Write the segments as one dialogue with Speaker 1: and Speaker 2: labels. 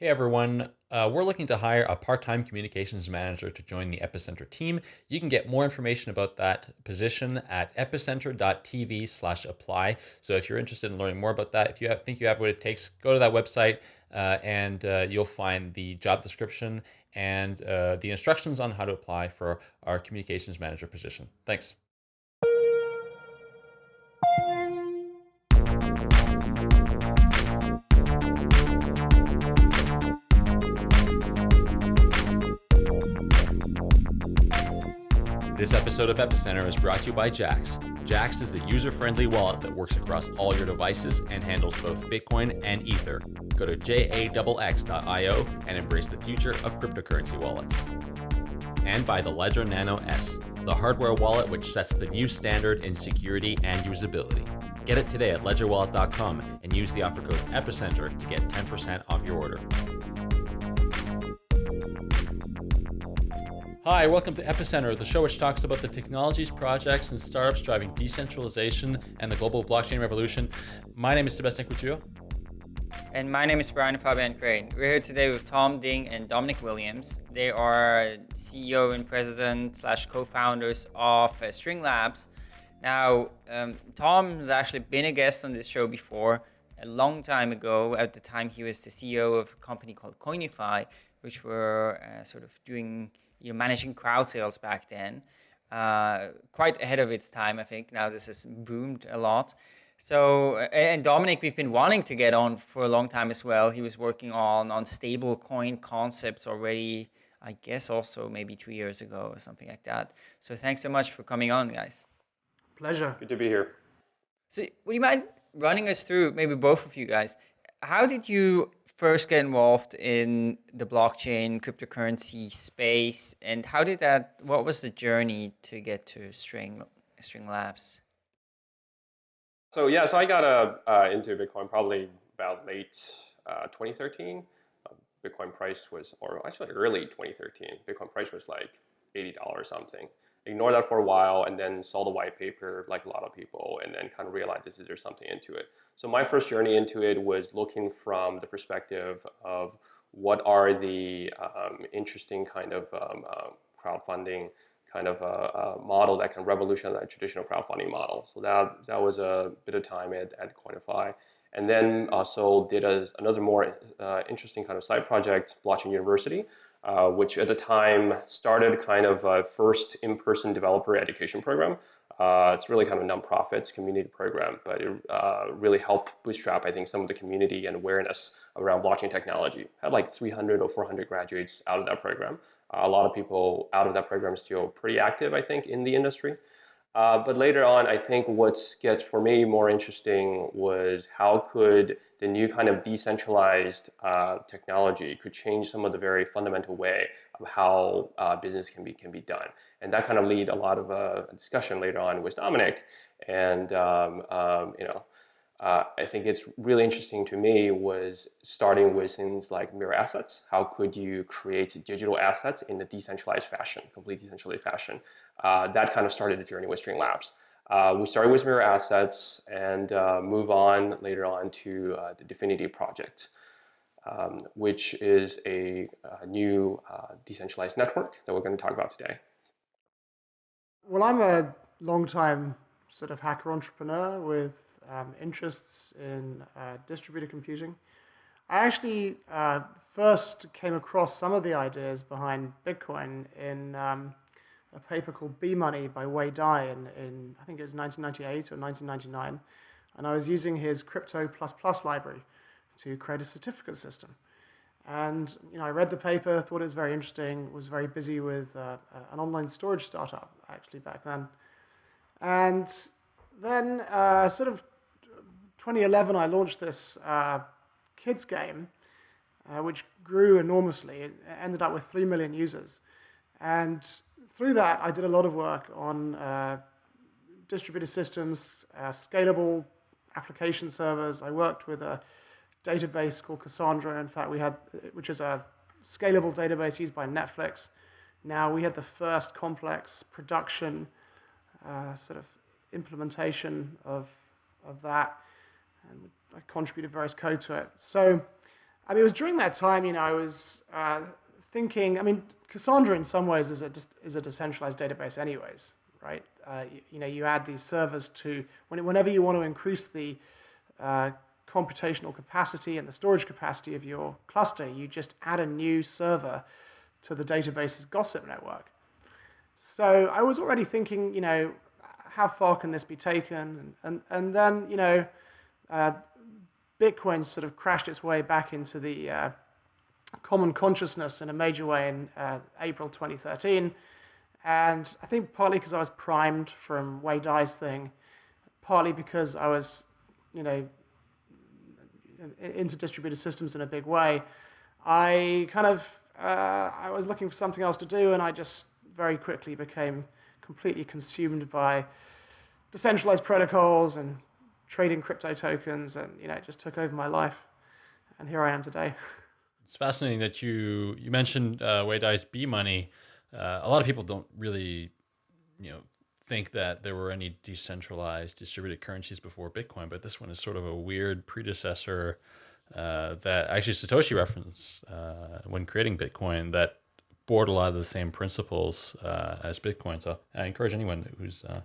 Speaker 1: Hey everyone, uh, we're looking to hire a part time communications manager to join the Epicenter team. You can get more information about that position at epicenter.tv slash apply. So if you're interested in learning more about that, if you have, think you have what it takes, go to that website uh, and uh, you'll find the job description and uh, the instructions on how to apply for our communications manager position. Thanks. This episode of Epicenter is brought to you by Jaxx. Jaxx is the user-friendly wallet that works across all your devices and handles both Bitcoin and Ether. Go to jaxx.io and embrace the future of cryptocurrency wallets. And by the Ledger Nano S, the hardware wallet which sets the new standard in security and usability. Get it today at ledgerwallet.com and use the offer code EPICENTER to get 10% off your order. Hi, welcome to Epicenter, the show which talks about the technologies, projects, and startups driving decentralization and the global blockchain revolution. My name is Sebastien Couture.
Speaker 2: And my name is Brian Fabian Crain. We're here today with Tom Ding and Dominic Williams. They are CEO and president slash co-founders of uh, String Labs. Now, um, Tom has actually been a guest on this show before a long time ago. At the time, he was the CEO of a company called Koinify, which were uh, sort of doing you know, managing crowd sales back then. Uh, quite ahead of its time, I think. Now this has boomed a lot. So, and Dominic, we've been wanting to get on for a long time as well. He was working on on stable coin concepts already, I guess, also maybe two years ago or something like that. So, thanks so much for coming on, guys.
Speaker 3: Pleasure.
Speaker 4: Good to be here.
Speaker 2: So, would you mind running us through, maybe both of you guys, how did you first get involved in the blockchain cryptocurrency space and how did that what was the journey to get to string string labs?
Speaker 4: So yeah so i got uh, uh, into bitcoin probably about late uh, 2013 uh, bitcoin price was or actually early 2013 bitcoin price was like $80 something ignore that for a while and then saw the white paper like a lot of people and then kind of realized is there's something into it so my first journey into it was looking from the perspective of what are the um, interesting kind of um, uh, crowdfunding kind of a, a, model that can revolutionize that traditional crowdfunding model. So that that was a bit of time at, at Koinify. And then also did a, another more uh, interesting kind of side project, Blockchain University, uh, which at the time started kind of a first in-person developer education program uh, it's really kind of a nonprofit community program, but it uh, really helped bootstrap, I think, some of the community and awareness around blockchain technology. Had like 300 or 400 graduates out of that program. Uh, a lot of people out of that program still pretty active, I think, in the industry. Uh, but later on, I think what gets for me more interesting was how could the new kind of decentralized uh, technology could change some of the very fundamental way of how uh, business can be can be done, and that kind of lead a lot of uh, discussion later on with Dominic, and um, um, you know. Uh, I think it's really interesting to me was starting with things like mirror assets. How could you create digital assets in a decentralized fashion, completely decentralized fashion? Uh, that kind of started the journey with String Labs. Uh, we started with mirror assets and uh, move on later on to uh, the Dfinity project, um, which is a, a new uh, decentralized network that we're going to talk about today.
Speaker 3: Well, I'm a long-time sort of hacker entrepreneur with um, interests in uh, distributed computing. I actually uh, first came across some of the ideas behind Bitcoin in um, a paper called B-Money by Wei Dai in, in, I think it was 1998 or 1999. And I was using his Crypto++ library to create a certificate system. And you know, I read the paper, thought it was very interesting, was very busy with uh, an online storage startup actually back then. And then uh, sort of 2011, I launched this uh, kids game, uh, which grew enormously. It ended up with 3 million users. And through that, I did a lot of work on uh, distributed systems, uh, scalable application servers. I worked with a database called Cassandra. In fact, we had, which is a scalable database used by Netflix. Now we had the first complex production uh, sort of implementation of, of that, and I contributed various code to it. So I mean, it was during that time, you know, I was uh, thinking, I mean, Cassandra in some ways is a, is a decentralized database anyways, right? Uh, you, you, know, you add these servers to, when, whenever you want to increase the uh, computational capacity and the storage capacity of your cluster, you just add a new server to the database's gossip network. So I was already thinking, you know, how far can this be taken? And, and, and then, you know, uh, Bitcoin sort of crashed its way back into the uh, common consciousness in a major way in uh, April 2013. And I think partly because I was primed from Wei Dai's thing, partly because I was, you know, into distributed systems in a big way, I kind of, uh, I was looking for something else to do and I just very quickly became completely consumed by decentralized protocols and trading crypto tokens, and you know, it just took over my life. And here I am today.
Speaker 1: It's fascinating that you you mentioned uh, Wei Dai's B money. Uh, a lot of people don't really, you know, think that there were any decentralized distributed currencies before Bitcoin, but this one is sort of a weird predecessor uh, that actually Satoshi referenced uh, when creating Bitcoin that board a lot of the same principles uh, as Bitcoin. So I encourage anyone who's uh,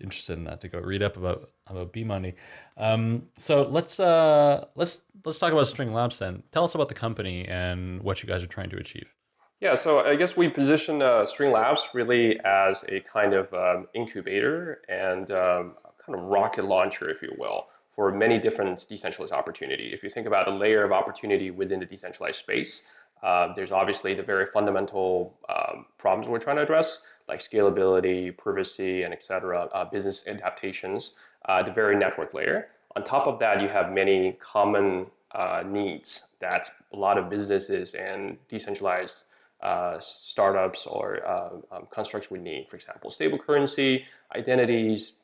Speaker 1: interested in that to go read up about about B money. Um, so let's uh, let's let's talk about String Labs then. Tell us about the company and what you guys are trying to achieve.
Speaker 4: Yeah, so I guess we position uh, String Labs really as a kind of um, incubator and um, kind of rocket launcher, if you will, for many different decentralized opportunity. If you think about a layer of opportunity within the decentralized space, uh, there's obviously the very fundamental um, problems we're trying to address like scalability, privacy, and et cetera, uh, business adaptations, uh, the very network layer. On top of that, you have many common uh, needs that a lot of businesses and decentralized uh, startups or um, constructs would need. For example, stable currency, identities,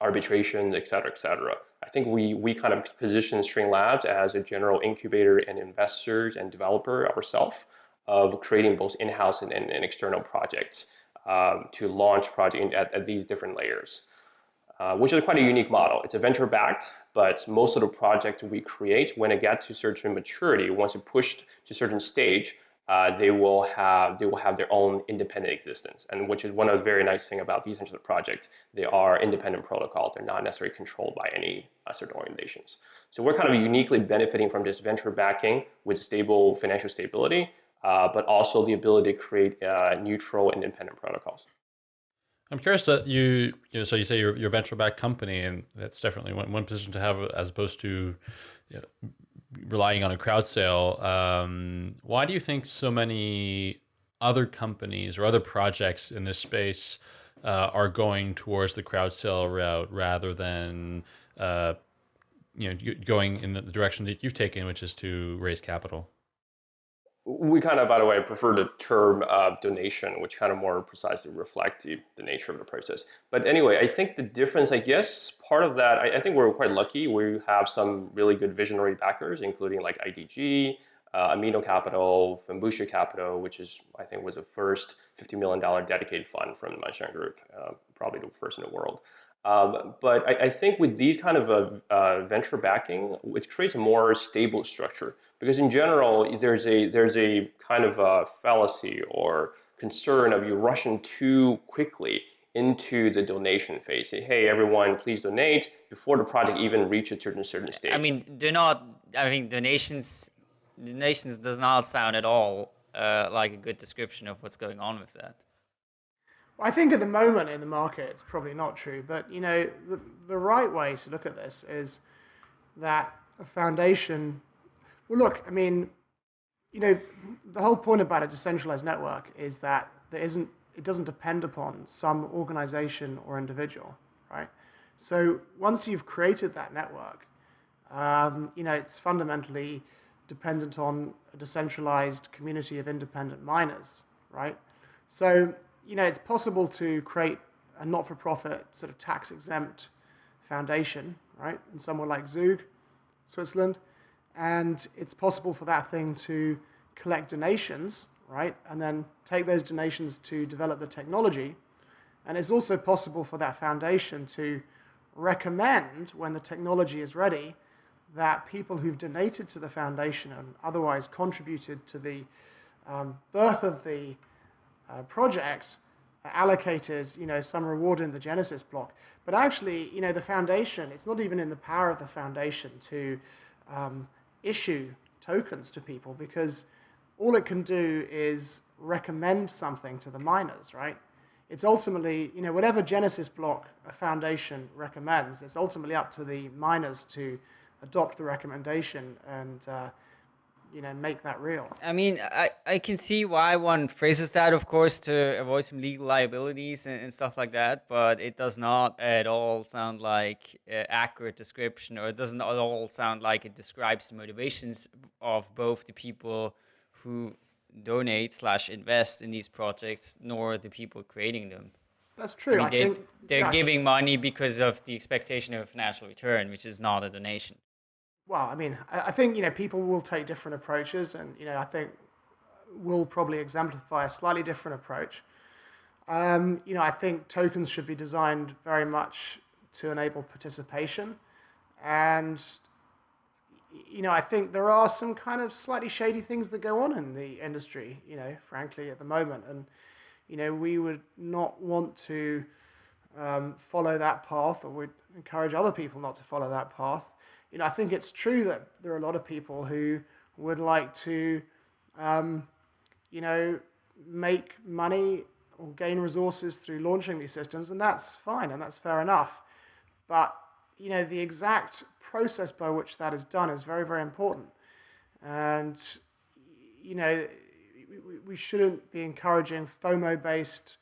Speaker 4: arbitration, et cetera, et cetera. I think we, we kind of position String Labs as a general incubator and investors and developer ourselves of creating both in-house and, and, and external projects um, to launch project at, at these different layers, uh, which is quite a unique model. It's a venture backed, but most of the projects we create, when it gets to certain maturity, once it pushed to certain stage, uh, they will have they will have their own independent existence, and which is one of the very nice thing about decentralized project. They are independent protocols; they're not necessarily controlled by any uh, certain organizations. So we're kind of uniquely benefiting from this venture backing with stable financial stability, uh, but also the ability to create uh, neutral and independent protocols.
Speaker 1: I'm curious that you, you know, so you say you're, you're a venture-backed company, and that's definitely one, one position to have as opposed to you know, relying on a crowd sale. Um, why do you think so many other companies or other projects in this space uh, are going towards the crowd sale route rather than uh, you know going in the direction that you've taken, which is to raise capital?
Speaker 4: We kind of, by the way, prefer the term uh, donation, which kind of more precisely reflect the, the, nature of the process. But anyway, I think the difference, I guess, part of that, I, I, think we're quite lucky. We have some really good visionary backers, including like IDG, uh, Amino Capital, Fenbushi Capital, which is, I think, was the first $50 million dedicated fund from the Wanxiang Group, uh, probably the first in the world. Um, but I, I, think with these kind of uh, uh, venture backing, it creates a more stable structure because in general, there's a, there's a kind of a fallacy or concern of you rushing too quickly into the donation phase. Say, hey, everyone, please donate before the project even reaches a certain certain stage.
Speaker 2: I mean, do not. I mean, donations. Donations does not sound at all uh, like a good description of what's going on with that.
Speaker 3: I think at the moment in the market, it's probably not true. But you know, the, the right way to look at this is that a foundation. Well, look, I mean, you know, the whole point about a decentralized network is that there isn't. It doesn't depend upon some organization or individual, right? So once you've created that network, um, you know, it's fundamentally dependent on a decentralized community of independent miners, right? So you know, it's possible to create a not-for-profit sort of tax-exempt foundation, right, in somewhere like Zug, Switzerland, and it's possible for that thing to collect donations, right, and then take those donations to develop the technology, and it's also possible for that foundation to recommend when the technology is ready that people who've donated to the foundation and otherwise contributed to the um, birth of the uh, project allocated, you know, some reward in the Genesis block. But actually, you know, the foundation, it's not even in the power of the foundation to um, issue tokens to people because all it can do is recommend something to the miners, right? It's ultimately, you know, whatever Genesis block a foundation recommends, it's ultimately up to the miners to adopt the recommendation and uh, you know make that real.
Speaker 2: I mean, I, I can see why one phrases that, of course, to avoid some legal liabilities and, and stuff like that, but it does not at all sound like uh, accurate description, or it doesn't at all sound like it describes the motivations of both the people who donate slash invest in these projects, nor the people creating them.
Speaker 3: That's true. I, mean,
Speaker 2: I
Speaker 3: they, yeah,
Speaker 2: giving money because of the expectation of a financial return, which is not a donation
Speaker 3: well, I mean, I, I think you know people will take different approaches, and you know I think we'll probably exemplify a slightly different approach. Um, you know, I think tokens should be designed very much to enable participation, and you know, I think there are some kind of slightly shady things that go on in the industry. You know, frankly, at the moment, and you know, we would not want to um, follow that path, or would encourage other people not to follow that path you know, I think it's true that there are a lot of people who would like to, um, you know, make money or gain resources through launching these systems, and that's fine and that's fair enough. But you know, the exact process by which that is done is very, very important. And you know, we, shouldn't be encouraging FOMO-based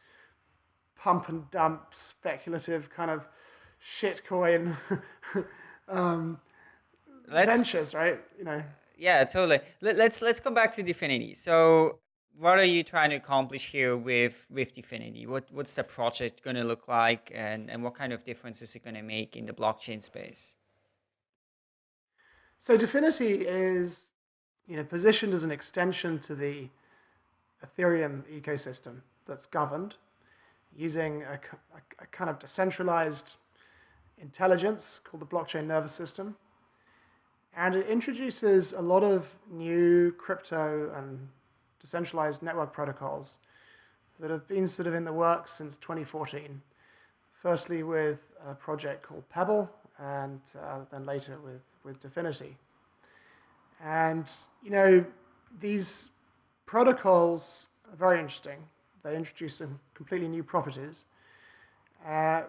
Speaker 3: pump and dump speculative kind of shitcoin um, let's, ventures, right? You know.
Speaker 2: Yeah, totally. Let, let's let's come back to Dfinity. So, what are you trying to accomplish here with with Dfinity? What what's the project going to look like, and and what kind of difference is it going to make in the blockchain space?
Speaker 3: So, Dfinity is you know positioned as an extension to the Ethereum ecosystem that's governed using a, a, a kind of decentralized intelligence called the blockchain nervous system and it introduces a lot of new crypto and decentralized network protocols that have been sort of in the works since 2014. Firstly with a project called Pebble, and uh, then later with, with Dfinity. And, you know, these protocols are very interesting. They introduce some completely new properties uh,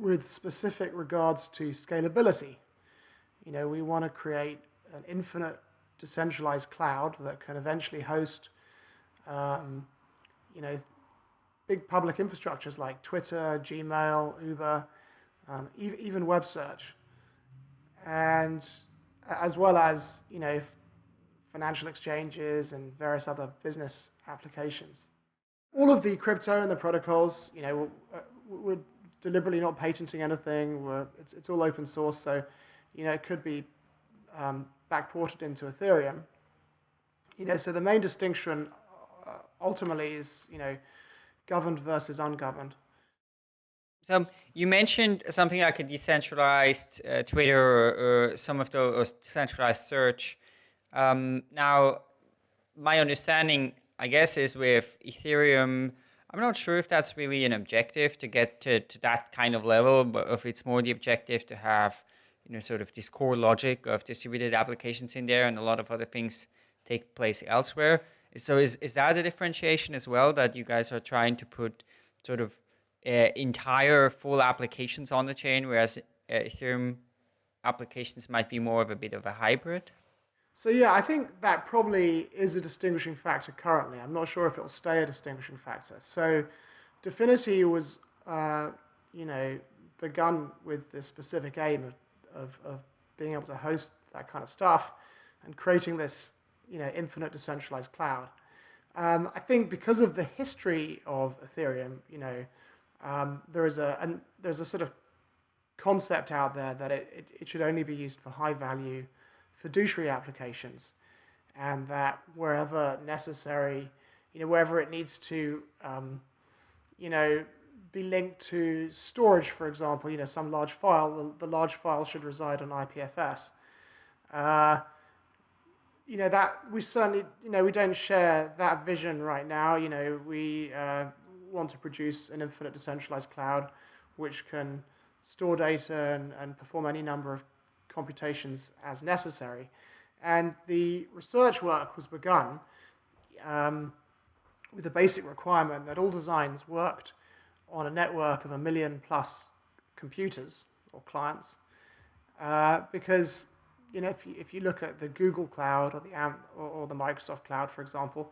Speaker 3: with specific regards to scalability. You know, we want to create an infinite decentralized cloud that can eventually host, um, you know, big public infrastructures like Twitter, Gmail, Uber, um, e even web search, and as well as you know financial exchanges and various other business applications. All of the crypto and the protocols, you know, we're deliberately not patenting anything. We're, it's, it's all open source, so you know, it could be um, backported into Ethereum. You know, so the main distinction uh, ultimately is, you know, governed versus ungoverned.
Speaker 2: So you mentioned something like a decentralized uh, Twitter or, or, some of those decentralized search. Um, now, my understanding, I guess, is with Ethereum, I'm not sure if that's really an objective to get to, to that kind of level, but if it's more the objective to have you know, sort of this core logic of distributed applications in there and a lot of other things take place elsewhere. So is, is that a differentiation as well that you guys are trying to put sort of uh, entire full applications on the chain, whereas uh, Ethereum applications might be more of a bit of a hybrid?
Speaker 3: So yeah, I think that probably is a distinguishing factor currently. I'm not sure if it'll stay a distinguishing factor. So Dfinity was, uh, you know, begun with the specific aim of of, of being able to host that kind of stuff and creating this you know, infinite decentralized cloud. Um, I think because of the history of Ethereum, you know, um, there is a and there's a sort of concept out there that it, it, it, should only be used for high value fiduciary applications, and that wherever necessary, you know, wherever it needs to, um, you know, be linked to storage, for example, you know, some large file, the, the large file should reside on IPFS. Uh, you know that we certainly you know we don't share that vision right now. You know we uh, want to produce an infinite decentralized cloud, which can store data and, and perform any number of computations as necessary. And the research work was begun um, with the basic requirement that all designs worked on a network of a million plus computers or clients. Uh, because you know, if you, if you look at the Google Cloud or the, Am or, or the Microsoft Cloud, for example,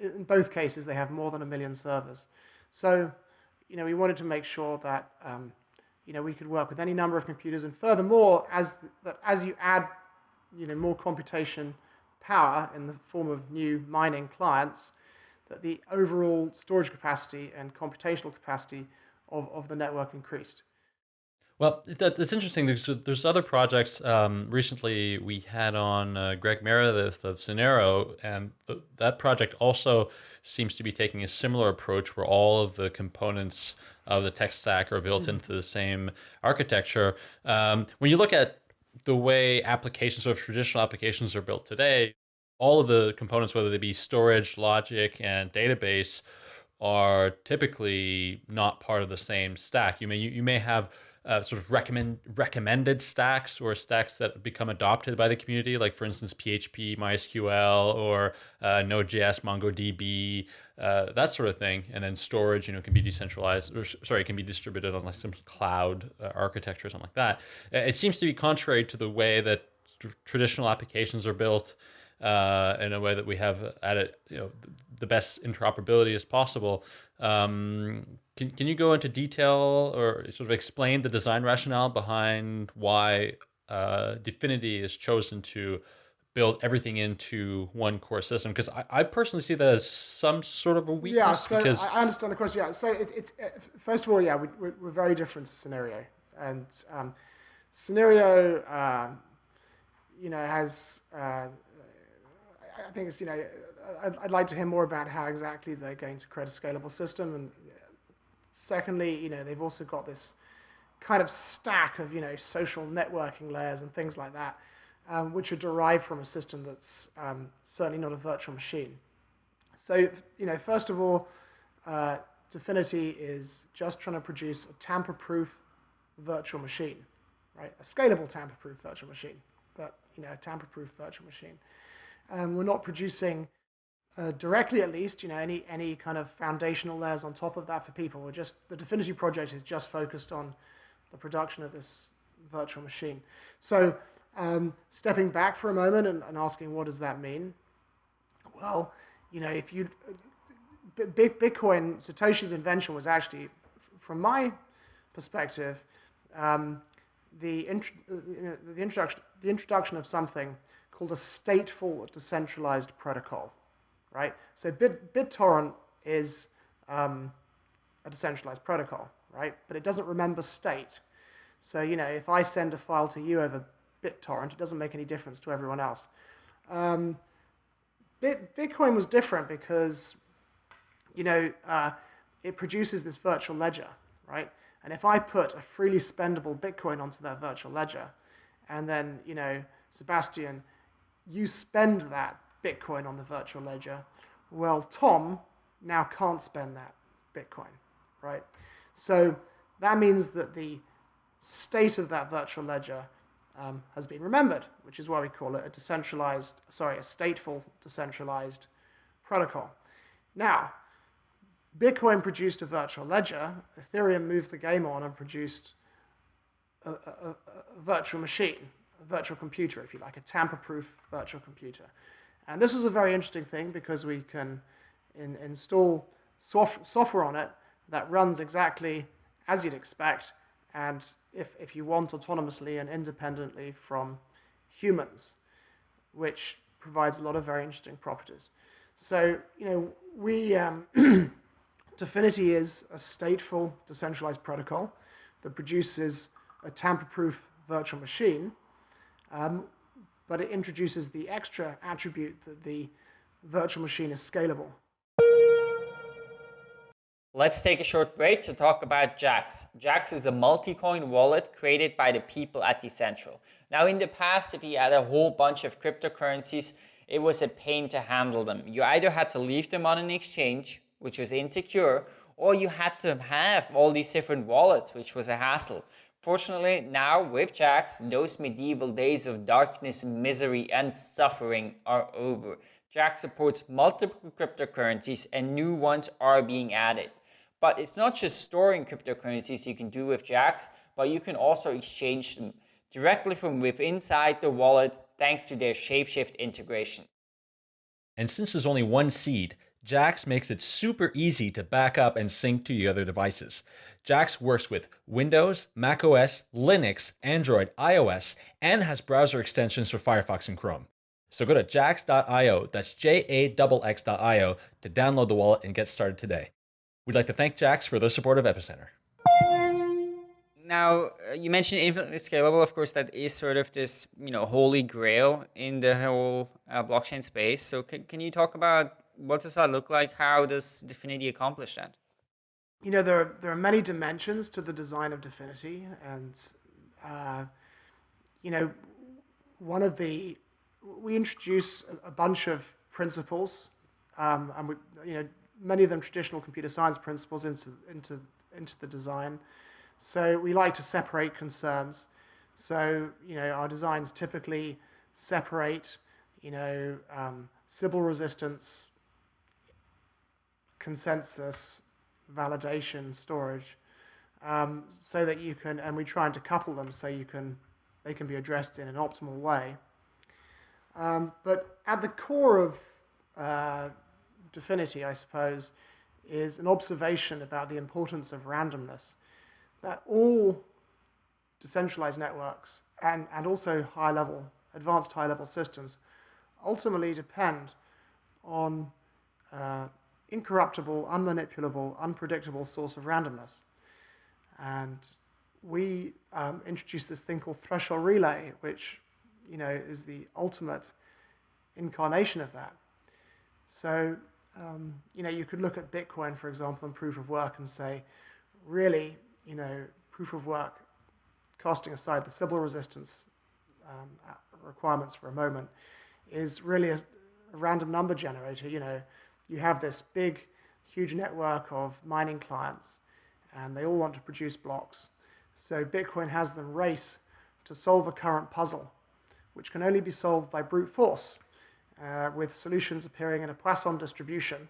Speaker 3: in both cases, they have more than a million servers. So, you know, we wanted to make sure that, um, you know, we could work with any number of computers. And furthermore, as, that as you add, you know, more computation power in the form of new mining clients, that the overall storage capacity and computational capacity of, of the network increased.
Speaker 1: Well, that, that's interesting. There's, there's other projects. Um, recently, we had on uh, Greg Meredith of Synereo, and th that project also seems to be taking a similar approach where all of the components of the tech stack are built mm -hmm. into the same architecture. Um, when you look at the way applications, sort of traditional applications are built today, all of the components, whether they be storage, logic, and database, are typically not part of the same stack. You may you, you may have uh, sort of recommend recommended stacks or stacks that become adopted by the community, like for instance PHP, MySQL, or uh, Node.js, MongoDB, uh, that sort of thing. And then storage, you know, can be decentralized, or sorry, can be distributed on like some cloud uh, architecture or something like that. It seems to be contrary to the way that traditional applications are built uh, in a way that we have added you know the best interoperability as possible. Um, can, can you go into detail or sort of explain the design rationale behind why uh, Dfinity is chosen to build everything into one core system? Because I, I, personally see that as some sort of a weakness.
Speaker 3: Yeah, so
Speaker 1: because
Speaker 3: I understand the question. Yeah, so it, it's uh, first of all, yeah, we, we're very different to Synereo, and um, Synereo, uh, you know, has uh, I think it's, you know, I'd, I'd, like to hear more about how exactly they're going to create a scalable system. And secondly, you know, they've also got this kind of stack of, you know, social networking layers and things like that, um, which are derived from a system that's um, certainly not a virtual machine. So, you know, first of all, uh, Dfinity is just trying to produce a tamper-proof virtual machine, right? A scalable tamper-proof virtual machine, but, you know, a tamper-proof virtual machine. Um, we're not producing uh, directly, at least, you know, any any kind of foundational layers on top of that for people. We're just the Dfinity project is just focused on the production of this virtual machine. So, um, stepping back for a moment and, and, asking, what does that mean? Well, you know, if you uh, Bitcoin, Satoshi's invention was actually, from my perspective, um, the, int uh, the, introduction, the introduction of something called a stateful decentralized protocol, right? So Bit, BitTorrent is um, a decentralized protocol, right? But it doesn't remember state. So, you know, if I send a file to you over BitTorrent, it doesn't make any difference to everyone else. Um, Bit, Bitcoin was different because, you know, uh, it produces this virtual ledger, right? And if I put a freely spendable Bitcoin onto that virtual ledger, and then, you know, Sebastien you spend that Bitcoin on the virtual ledger. Well, Tom now can't spend that Bitcoin, right? So that means that the state of that virtual ledger um, has been remembered, which is why we call it a decentralized, sorry, a stateful decentralized protocol. Now, Bitcoin produced a virtual ledger, Ethereum moved the game on and produced a, a, a virtual machine, virtual computer, if you like, a tamper-proof virtual computer. And this was a very interesting thing because we can in, install soft, software on it that runs exactly as you'd expect, and if, if you want, autonomously and independently from humans, which provides a lot of very interesting properties. So, you know, we, um, Dfinity is a stateful decentralized protocol that produces a tamper-proof virtual machine um, but it introduces the extra attribute that the virtual machine is scalable.
Speaker 2: Let's take a short break to talk about Jaxx. Jaxx is a multi-coin wallet created by the people at Decentral. Now in the past, if you had a whole bunch of cryptocurrencies, it was a pain to handle them. You either had to leave them on an exchange, which was insecure, or you had to have all these different wallets, which was a hassle. Fortunately, now with Jaxx, those medieval days of darkness, misery, and suffering are over. Jaxx supports multiple cryptocurrencies and new ones are being added. But it's not just storing cryptocurrencies you can do with Jaxx, but you can also exchange them directly from within inside the wallet thanks to their Shapeshift integration.
Speaker 1: And since there's only one seed, Jax makes it super easy to back up and sync to your other devices. Jaxx works with Windows, macOS, Linux, Android, iOS, and has browser extensions for Firefox and Chrome. So go to jaxx.io, that's J-A-X-X.io, to download the wallet and get started today. We'd like to thank Jaxx for their support of Epicenter.
Speaker 2: Now, uh, you mentioned infinitely scalable. Of course, that is sort of this, you know, holy grail in the whole uh, blockchain space. So, can, can you talk about what does that look like? How does Dfinity accomplish that?
Speaker 3: You know, there are, there are many dimensions to the design of Dfinity, and uh, you know, one of the we introduce a bunch of principles, um, and we, you know, many of them traditional computer science principles into, into, into the design. So we like to separate concerns. So, you know, our designs typically separate, you know, um, Sybil resistance, consensus, validation, storage, um, so that you can, and we try to couple them so you can, they can be addressed in an optimal way. Um, but at the core of uh, Dfinity, I suppose, is an observation about the importance of randomness. That all decentralized networks and, and also high-level, advanced high-level systems ultimately depend on uh, incorruptible, unmanipulable, unpredictable source of randomness. And we um, introduced this thing called threshold relay, which you know, is the ultimate incarnation of that. So um, you know, you could look at Bitcoin, for example, and proof of work and say, really, you know, proof of work, casting aside the Sybil resistance um, requirements for a moment, is really a, a random number generator. You know, you have this big, huge network of mining clients, and they all want to produce blocks. So Bitcoin has them race to solve a current puzzle, which can only be solved by brute force uh, with solutions appearing in a Poisson distribution.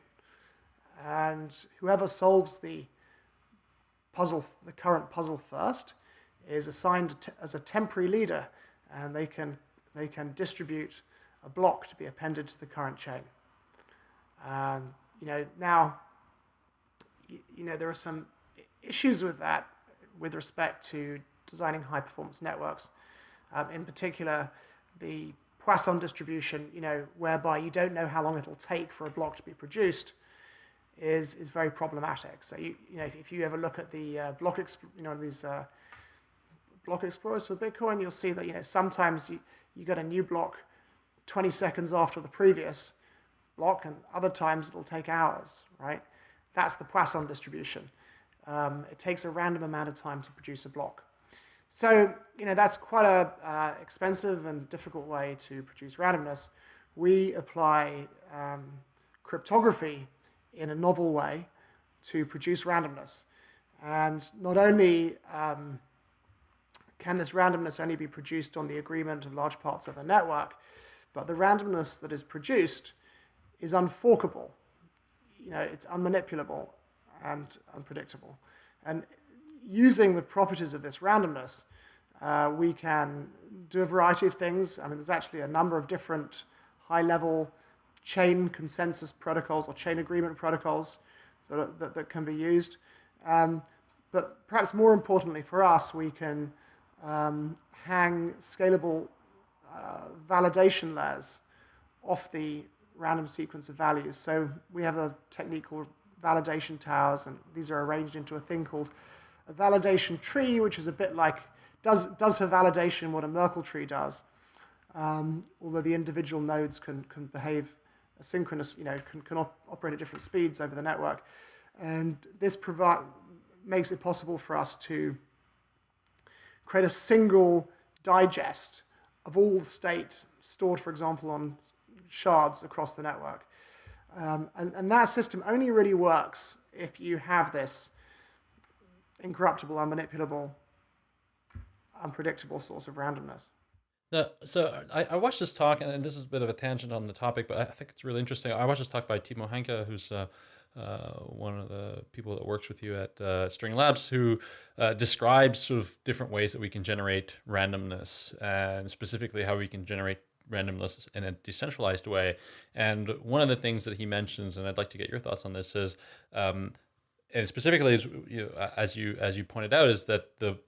Speaker 3: And whoever solves the puzzle, the current puzzle first, is assigned as a temporary leader, and they can, they can distribute a block to be appended to the current chain. Um, you know, now, you, know, there are some issues with that with respect to designing high-performance networks. Um, in particular, the Poisson distribution, you know, whereby you don't know how long it'll take for a block to be produced, is is very problematic. So you you know if, if you ever look at the uh, block you know these uh, block explorers for Bitcoin, you'll see that you know sometimes you you get a new block 20 seconds after the previous block, and other times it'll take hours. Right? That's the Poisson distribution. Um, it takes a random amount of time to produce a block. So, you know, that's quite a uh, expensive and difficult way to produce randomness. We apply um, cryptography in a novel way to produce randomness. And not only um, can this randomness only be produced on the agreement of large parts of the network, but the randomness that is produced is unforkable. You know, it's unmanipulable and unpredictable. And using the properties of this randomness, uh, we can do a variety of things. I mean, there's actually a number of different high-level chain consensus protocols or chain agreement protocols that, that, that can be used. Um, but perhaps more importantly for us, we can um, hang scalable uh, validation layers off the random sequence of values. So we have a technique called validation towers, and these are arranged into a thing called a validation tree, which is a bit like, does, does for validation what a Merkle tree does, um, although the individual nodes can, can behave asynchronous, you know, can, can op operate at different speeds over the network. And this provide, makes it possible for us to create a single digest of all the state stored, for example, on shards across the network. Um, and, and that system only really works if you have this incorruptible, unmanipulable, unpredictable source of randomness.
Speaker 1: The, so I, I, watched this talk, and this is a bit of a tangent on the topic, but I think it's really interesting. I watched this talk by Timo Hanke, who's uh, uh, one of the people that works with you at uh, String Labs, who uh, describes sort of different ways that we can generate randomness, and specifically how we can generate randomness in a decentralized way. And one of the things that he mentions, and I'd like to get your thoughts on this, is um, and specifically as you, as you as you pointed out, is that the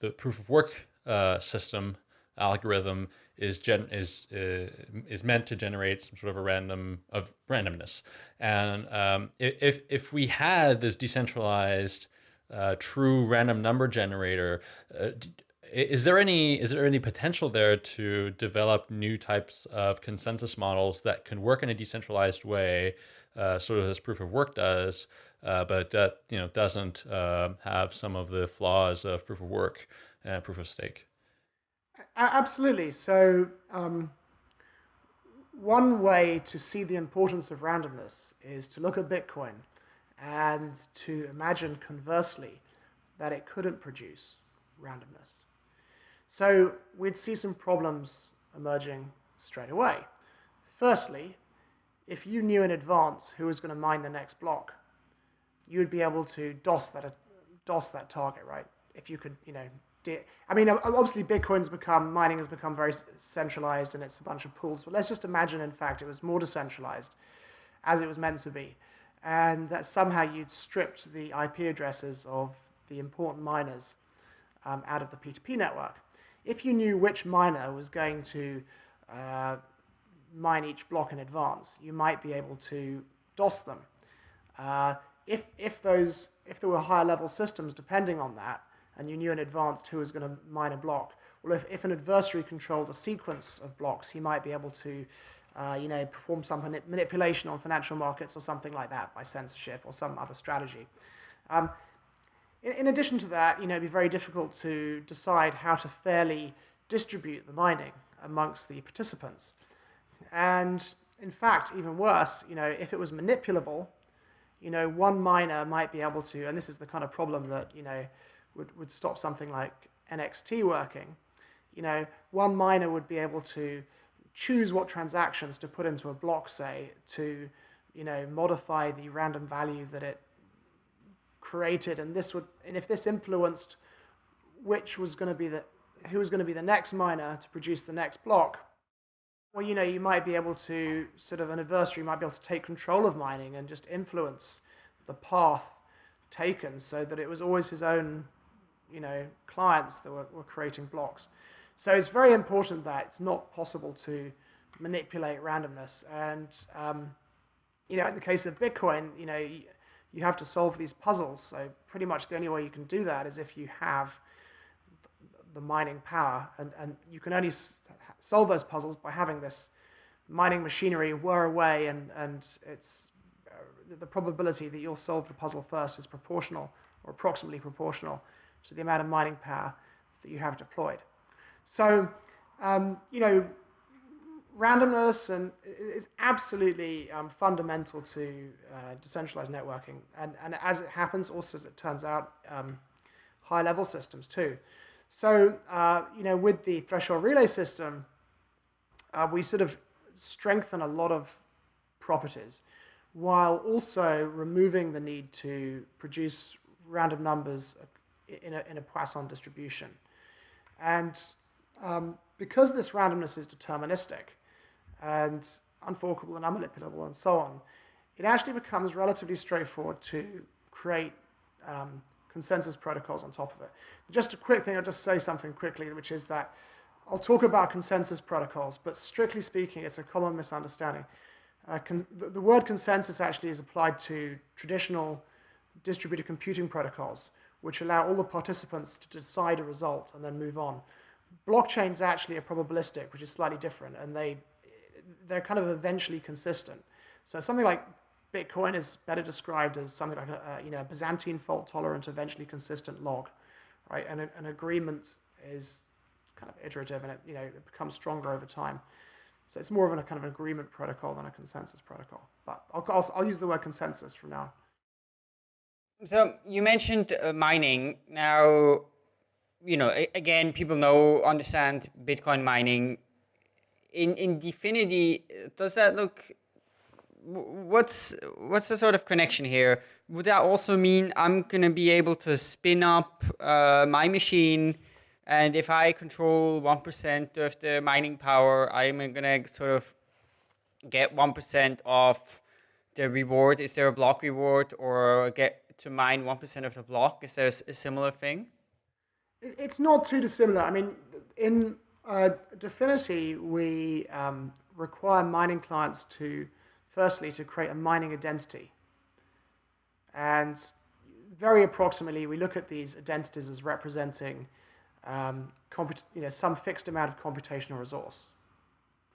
Speaker 1: the proof of work uh, system algorithm is gen is uh, is meant to generate some sort of a random of randomness. And um, if if we had this decentralized uh, true random number generator, uh, is there any is there any potential there to develop new types of consensus models that can work in a decentralized way, uh, sort of as proof of work does, uh, but that you know doesn't uh, have some of the flaws of proof of work and proof of stake?
Speaker 3: Absolutely. So um, one way to see the importance of randomness is to look at Bitcoin and to imagine conversely that it couldn't produce randomness. So we'd see some problems emerging straight away. Firstly, if you knew in advance who was going to mine the next block, you'd be able to DOS that, DOS that target, right? If you could, you know, I mean, obviously Bitcoin's become, mining has become very centralized and it's a bunch of pools, but let's just imagine, in fact, it was more decentralized as it was meant to be. And that somehow you'd stripped the IP addresses of the important miners um, out of the P2P network. If you knew which miner was going to uh, mine each block in advance, you might be able to DOS them. Uh, if, if, those, if there were higher level systems depending on that, and you knew in advance who was going to mine a block. Well, if, if an adversary controlled a sequence of blocks, he might be able to, uh, you know, perform some manipulation on financial markets or something like that by censorship or some other strategy. Um, in, in, addition to that, you know, it'd be very difficult to decide how to fairly distribute the mining amongst the participants. And in fact, even worse, you know, if it was manipulable, you know, one miner might be able to, and this is the kind of problem that, you know, would, would stop something like NXT working, you know, one miner would be able to choose what transactions to put into a block, say, to, you know, modify the random value that it created. And this would, and if this influenced which was going to be the, who was going to be the next miner to produce the next block, well, you know, you might be able to, sort of an adversary might be able to take control of mining and just influence the path taken so that it was always his own you know, clients that were, were creating blocks. So it's very important that it's not possible to manipulate randomness. And, um, you know, in the case of Bitcoin, you know, you, have to solve these puzzles. So pretty much the only way you can do that is if you have the mining power. And, and you can only solve those puzzles by having this mining machinery whir away and, and it's uh, the probability that you'll solve the puzzle first is proportional or approximately proportional to the amount of mining power that you have deployed. So, um, you know, randomness and is absolutely um, fundamental to uh, decentralized networking. And, and as it happens, also as it turns out, um, high level systems too. So, uh, you know, with the threshold relay system, uh, we sort of strengthen a lot of properties while also removing the need to produce random numbers in a, in a Poisson distribution. And um, because this randomness is deterministic and unforkable and unmanipulable and so on, it actually becomes relatively straightforward to create um, consensus protocols on top of it. Just a quick thing, I'll just say something quickly, which is that I'll talk about consensus protocols, but strictly speaking, it's a common misunderstanding. Uh, the, the word consensus actually is applied to traditional distributed computing protocols, which allow all the participants to decide a result and then move on. Blockchains actually are probabilistic, which is slightly different, and they, they're kind of eventually consistent. So something like Bitcoin is better described as something like a, you know Byzantine fault tolerant, eventually consistent log, right? And an agreement is kind of iterative and it you know it becomes stronger over time. So it's more of a kind of an agreement protocol than a consensus protocol. But I'll, I'll, I'll use the word consensus from now.
Speaker 2: So you mentioned uh, mining. Now, you know, again, people know, understand Bitcoin mining. In in DFINITY, does that look? What's what's the sort of connection here? Would that also mean I'm gonna be able to spin up uh, my machine, and if I control one percent of the mining power, I'm gonna sort of get one percent of the reward. Is there a block reward, or get to mine 1% of the block? Is there a similar thing?
Speaker 3: It's not too dissimilar. I mean, in uh, DFINITY, we um, require mining clients to, firstly, to create a mining identity. And very approximately, we look at these identities as representing um, you know, some fixed amount of computational resource.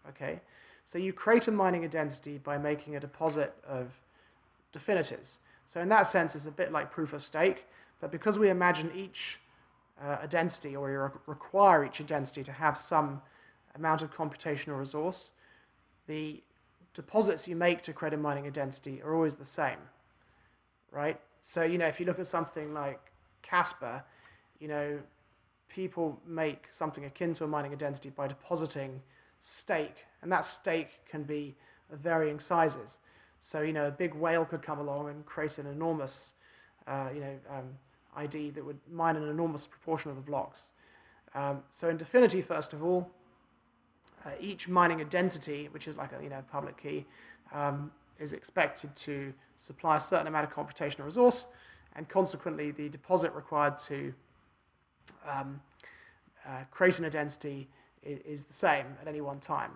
Speaker 3: Okay, so you create a mining identity by making a deposit of dfinities. So in that sense, it's a bit like proof of stake, but because we imagine each uh, identity, or we require each identity to have some amount of computational resource, the deposits you make to a mining identity are always the same, right? So, you know, if you look at something like Casper, you know, people make something akin to a mining identity by depositing stake, and that stake can be of varying sizes. So, you know, a big whale could come along and create an enormous, uh, you know, um, ID that would mine an enormous proportion of the blocks. Um, so in DFINITY, first of all, uh, each mining identity, which is like a you know public key, um, is expected to supply a certain amount of computational resource, and consequently the deposit required to um, uh, create an identity is, is, the same at any one time.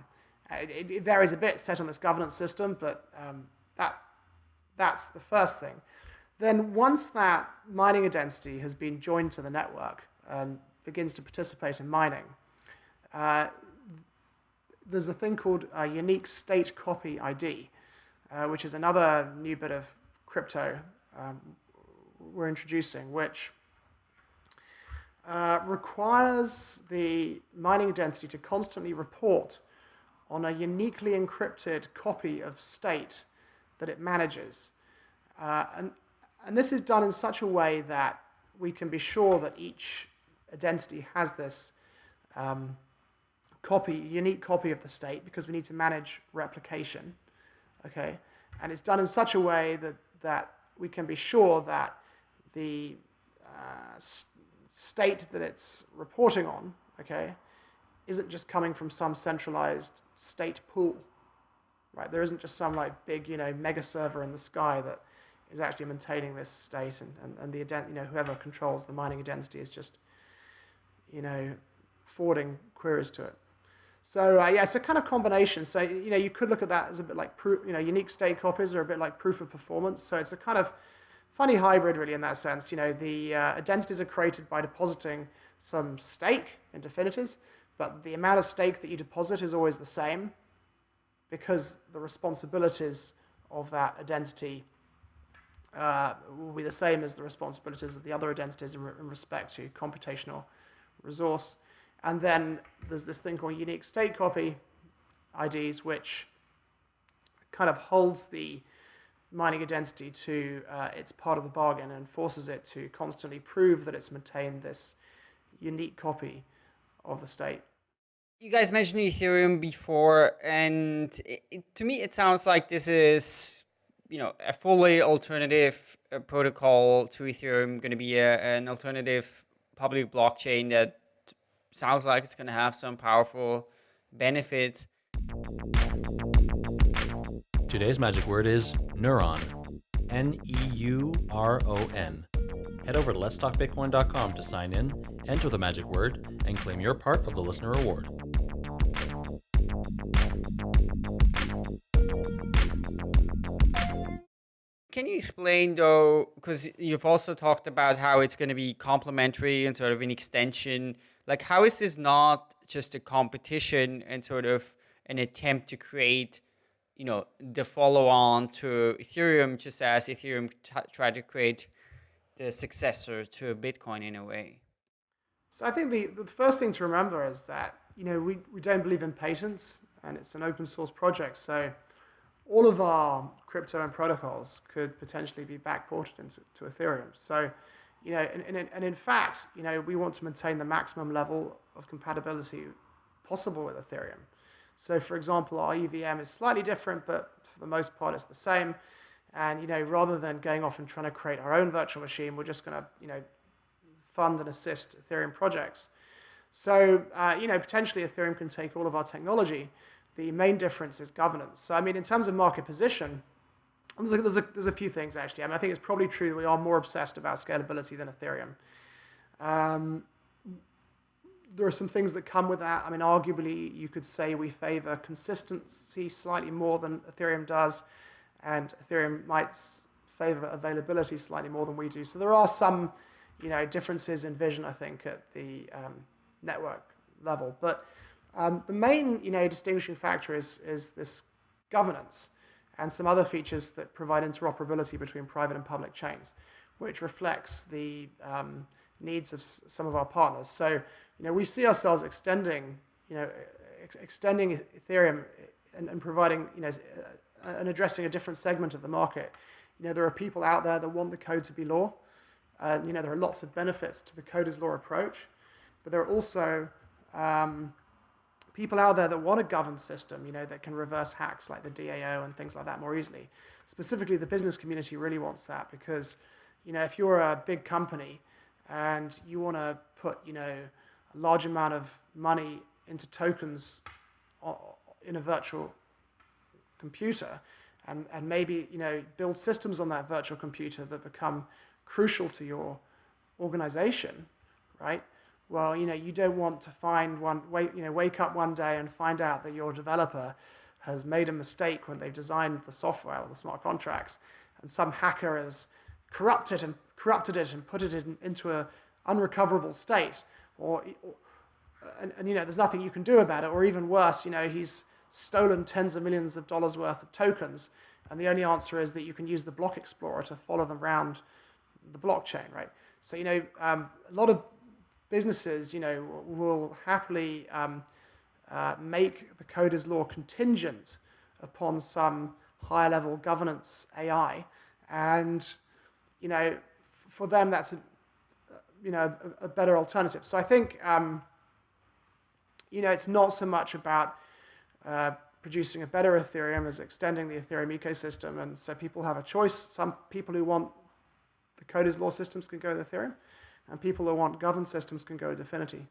Speaker 3: Uh, it, it, varies a bit set on this governance system, but um, that, that's the first thing. Then once that mining identity has been joined to the network and begins to participate in mining, uh, there's a thing called a unique state copy ID, uh, which is another new bit of crypto um, we're introducing, which uh, requires the mining identity to constantly report on a uniquely encrypted copy of state that it manages. Uh, and, and this is done in such a way that we can be sure that each identity has this um, copy, unique copy of the state because we need to manage replication. Okay, and it's done in such a way that that we can be sure that the uh, state that it's reporting on, okay, isn't just coming from some centralized state pool right? There isn't just some like big, you know, mega server in the sky that is actually maintaining this state and, and, and the, you know, whoever controls the mining identity is just, you know, forwarding queries to it. So uh, yeah, it's a kind of combination. So, you know, you could look at that as a bit like, proof, you know, unique state copies are a bit like proof of performance. So it's a kind of funny hybrid really in that sense. You know, the uh, identities are created by depositing some stake in DFINITYs, but the amount of stake that you deposit is always the same because the responsibilities of that identity uh, will be the same as the responsibilities of the other identities in, re in, respect to computational resource. And then there's this thing called unique state copy IDs, which kind of holds the mining identity to uh, its part of the bargain and forces it to constantly prove that it's maintained this unique copy of the state.
Speaker 2: You guys mentioned Ethereum before, and it, it, to me, it sounds like this is, you know, a fully alternative uh, protocol to Ethereum, going to be a, an alternative public blockchain that sounds like it's going to have some powerful benefits.
Speaker 1: Today's magic word is neuron. N E U R O N. Head over to letstalkbitcoin.com to sign in, enter the magic word, and claim your part of the listener reward.
Speaker 2: Can you explain though, because you've also talked about how it's going to be complementary and sort of an extension, like how is this not just a competition and sort of an attempt to create you know, the follow-on to Ethereum, just as Ethereum tried to create the successor to Bitcoin in a way?
Speaker 3: So I think the, the first thing to remember is that, you know, we, we don't believe in patents and it's an open source project. So all of our crypto and protocols could potentially be backported into to Ethereum. So, you know, and, and, and in fact, you know, we want to maintain the maximum level of compatibility possible with Ethereum. So for example, our EVM is slightly different, but for the most part, it's the same. And, you know, rather than going off and trying to create our own virtual machine, we're just going to, you know, fund and assist Ethereum projects. So, uh, you know, potentially Ethereum can take all of our technology. The main difference is governance. So, I mean, in terms of market position, there's a, there's a, there's a few things actually. I mean, I think it's probably true that we are more obsessed about scalability than Ethereum. Um, there are some things that come with that. I mean, arguably, you could say we favor consistency slightly more than Ethereum does, and Ethereum might favor availability slightly more than we do. So there are some, you know, differences in vision, I think, at the um, network level. But um, the main, you know, distinguishing factor is is this governance and some other features that provide interoperability between private and public chains, which reflects the um, needs of some of our partners. So, you know, we see ourselves extending, you know, ex extending Ethereum and, and, providing, you know, uh, and addressing a different segment of the market. You know, there are people out there that want the code to be law. And, you know, there are lots of benefits to the code as law approach, but there are also um, people out there that want a governed system, you know, that can reverse hacks like the DAO and things like that more easily. Specifically, the business community really wants that because, you know, if you're a big company and you want to put, you know, a large amount of money into tokens in a virtual computer and, and maybe, you know, build systems on that virtual computer that become crucial to your organization, right? Well, you know, you don't want to find one, wake, you know, wake up one day and find out that your developer has made a mistake when they've designed the software or the smart contracts and some hacker has corrupted and corrupted it and put it in, into an unrecoverable state, or, or and, and, you know, there's nothing you can do about it, or even worse, you know, he's stolen tens of millions of dollars worth of tokens, and the only answer is that you can use the block explorer to follow them around the blockchain, right? So, you know, um, a lot of businesses, you know, will happily um, uh, make the code as law contingent upon some higher level governance AI, and you know, for them, that's a, you know, a, a better alternative. So I think, um, you know, it's not so much about uh, producing a better Ethereum as extending the Ethereum ecosystem. And so people have a choice. Some people who want the code as law systems can go with Ethereum, and people who want governed systems can go with Dfinity.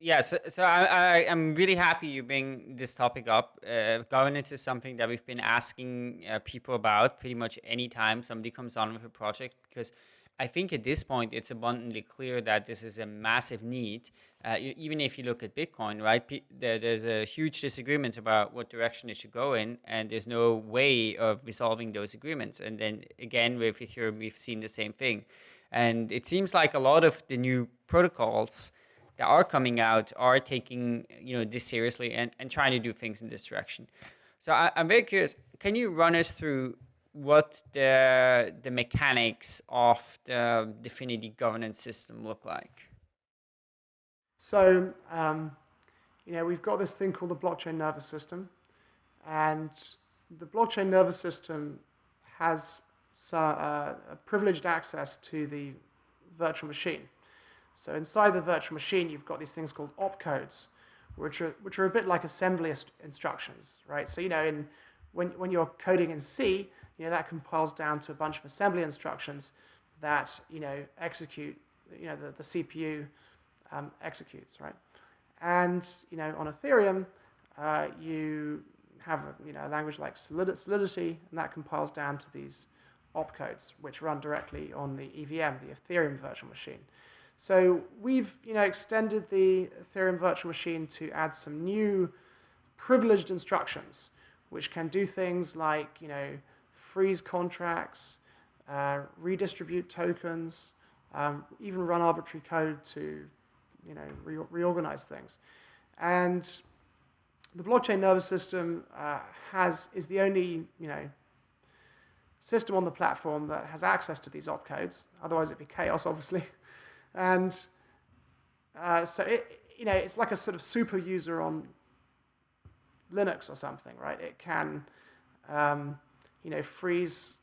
Speaker 2: Yeah, so, so I, I, am really happy you bring this topic up. Uh, governance is something that we've been asking uh, people about pretty much any time somebody comes on with a project because I think at this point it's abundantly clear that this is a massive need. Uh, even if you look at Bitcoin, right, there, there's a huge disagreement about what direction it should go in, and there's no way of resolving those agreements. And then again, with Ethereum, we've seen the same thing. And it seems like a lot of the new protocols that are coming out are taking you know this seriously and, and trying to do things in this direction. So I, am very curious. Can you run us through what the the mechanics of the Dfinity governance system look like?
Speaker 3: So um, you know we've got this thing called the blockchain nervous system, and the blockchain nervous system has uh, privileged access to the virtual machine. So inside the virtual machine, you've got these things called opcodes, which are, which are a bit like assembly instructions, right? So, you know, in, when, when you're coding in C, you know, that compiles down to a bunch of assembly instructions that, you know, execute, you know, the, the CPU um, executes, right? And, you know, on Ethereum, uh, you have, you know, a language like Solidity, and that compiles down to these opcodes, which run directly on the EVM, the Ethereum virtual machine. So we've you know, extended the Ethereum virtual machine to add some new privileged instructions, which can do things like you know, freeze contracts, uh, redistribute tokens, um, even run arbitrary code to you know, re reorganize things. And the blockchain nervous system uh, has is the only you know system on the platform that has access to these opcodes. Otherwise, it'd be chaos, obviously. And uh, so it, you know, it's like a sort of super user on Linux or something, right? It can, um, you know, freeze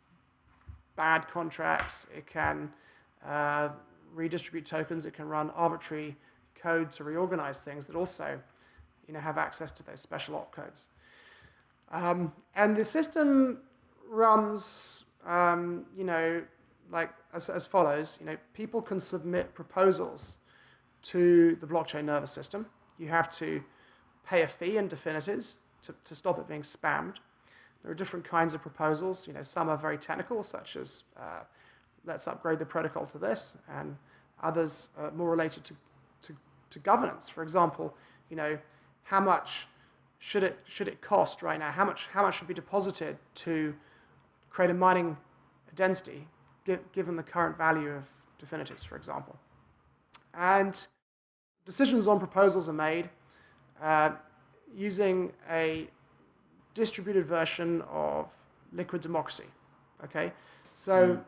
Speaker 3: bad contracts. It can uh, redistribute tokens. It can run arbitrary code to reorganize things that also, you know, have access to those special opcodes. Um, and the system runs, um, you know, like as, as follows. You know, people can submit proposals to the blockchain nervous system. You have to pay a fee in dfinities to, to stop it being spammed. There are different kinds of proposals. You know, some are very technical, such as uh, let's upgrade the protocol to this, and others are more related to, to, to governance. For example, you know, how much should it should it cost right now? How much how much should be deposited to create a mining identity given the current value of dfinities, for example? And decisions on proposals are made uh, using a distributed version of liquid democracy. Okay, so mm.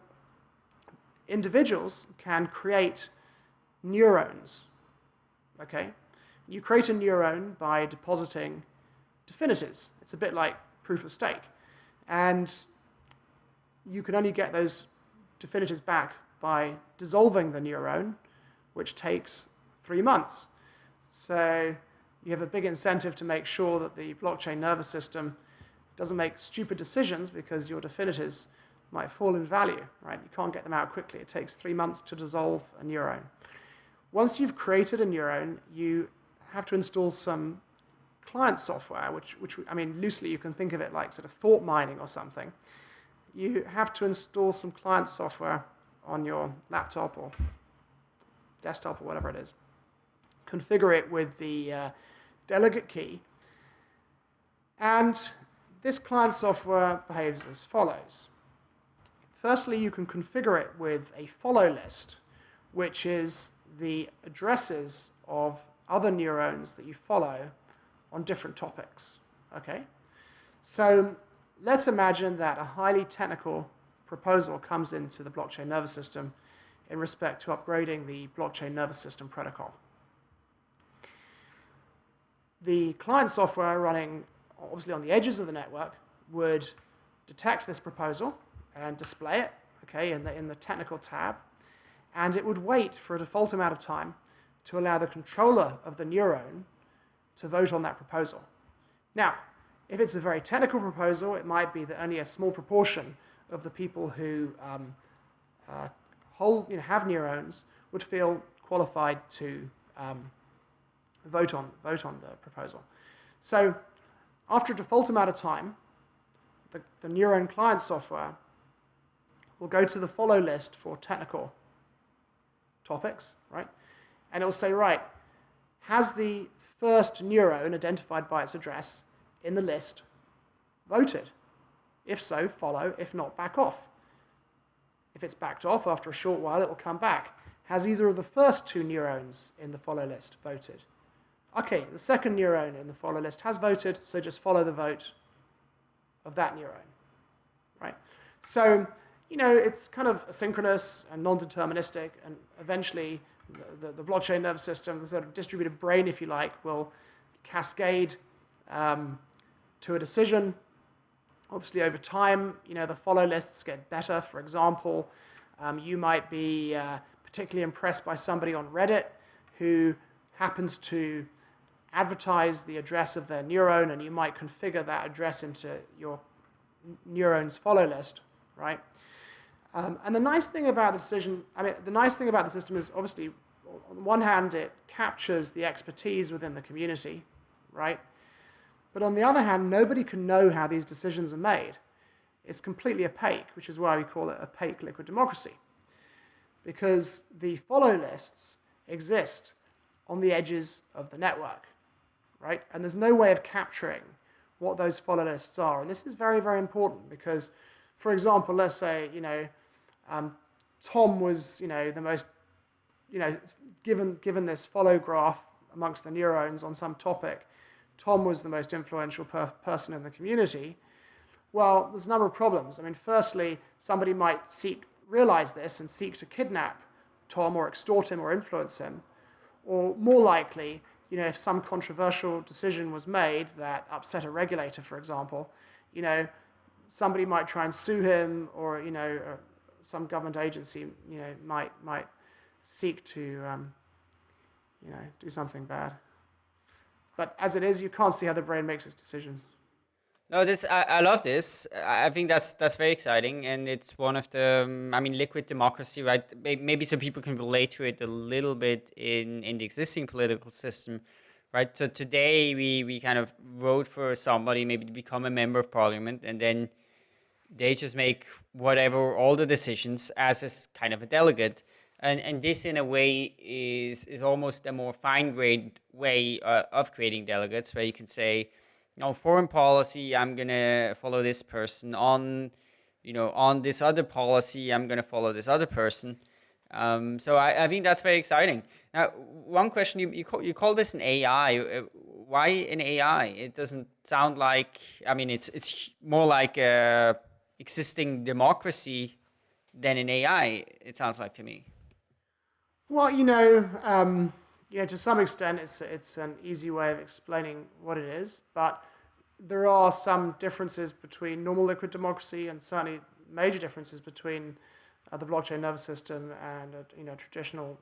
Speaker 3: individuals can create neurons. Okay, you create a neuron by depositing dfinities. It's a bit like proof of stake, and you can only get those dfinities back by dissolving the neuron which takes three months. So you have a big incentive to make sure that the blockchain nervous system doesn't make stupid decisions because your dfinities might fall in value, right? You can't get them out quickly. It takes three months to dissolve a neuron. Once you've created a neuron, you have to install some client software, which, which I mean, loosely you can think of it like sort of thought mining or something. You have to install some client software on your laptop or desktop or whatever it is, configure it with the uh, delegate key. And this client software behaves as follows. Firstly, you can configure it with a follow list, which is the addresses of other neurons that you follow on different topics. Okay? So let's imagine that a highly technical proposal comes into the blockchain nervous system in respect to upgrading the blockchain nervous system protocol. The client software running obviously on the edges of the network would detect this proposal and display it okay, in, the, in the technical tab, and it would wait for a default amount of time to allow the controller of the neuron to vote on that proposal. Now, if it's a very technical proposal, it might be that only a small proportion of the people who um, uh, hold, you know, have neurons would feel qualified to um, vote, on, vote on the proposal. So after a default amount of time, the, the neuron client software will go to the follow list for technical topics, right? And it will say, right, has the first neuron identified by its address in the list voted? If so, follow. If not, back off. If it's backed off, after a short while, it will come back. Has either of the first two neurons in the follow list voted? Okay, the second neuron in the follow list has voted, so just follow the vote of that neuron, right? So, you know, it's kind of asynchronous and non-deterministic, and eventually the, the, the, blockchain nervous system, the sort of distributed brain, if you like, will cascade um, to a decision Obviously, over time, you know, the follow lists get better. For example, um, you might be uh, particularly impressed by somebody on Reddit who happens to advertise the address of their neuron, and you might configure that address into your neuron's follow list, right? Um, and the nice thing about the decision, I mean, the nice thing about the system is obviously, on one hand, it captures the expertise within the community, right? But on the other hand, nobody can know how these decisions are made. It's completely opaque, which is why we call it opaque liquid democracy. Because the follow lists exist on the edges of the network, right? And there's no way of capturing what those follow lists are. And this is very, very important because, for example, let's say, you know, um, Tom was, you know, the most, you know, given, given this follow graph amongst the neurons on some topic, Tom was the most influential per- person in the community. Well, there's a number of problems. I mean, firstly, somebody might seek realize this and seek to kidnap Tom or extort him or influence him. Or more likely, you know, if some controversial decision was made that upset a regulator, for example, you know, somebody might try and sue him, or you know, uh, some government agency, you know, might might seek to, um, you know, do something bad. But as it is, you can't see how the brain makes its decisions.
Speaker 2: No, this I, I love this. I think that's that's very exciting, and it's one of the. Um, I mean, liquid democracy, right? Maybe some people can relate to it a little bit in in the existing political system, right? So today we we kind of vote for somebody maybe to become a member of parliament, and then they just make whatever all the decisions as a kind of a delegate, and and this in a way is is almost a more fine grained way uh, of creating delegates, where you can say on foreign policy, I'm gonna follow this person. On, you know, on this other policy, I'm gonna follow this other person. Um, so I, I think that's very exciting. Now, one question you you call, you call this an AI. Uh, why an AI? It doesn't sound like. I mean, it's it's more like existing democracy than an AI. It sounds like to me.
Speaker 3: Well, you know, um, you know, to some extent, it's it's an easy way of explaining what it is, but there are some differences between normal liquid democracy and certainly major differences between uh, the blockchain nervous system and a, you know traditional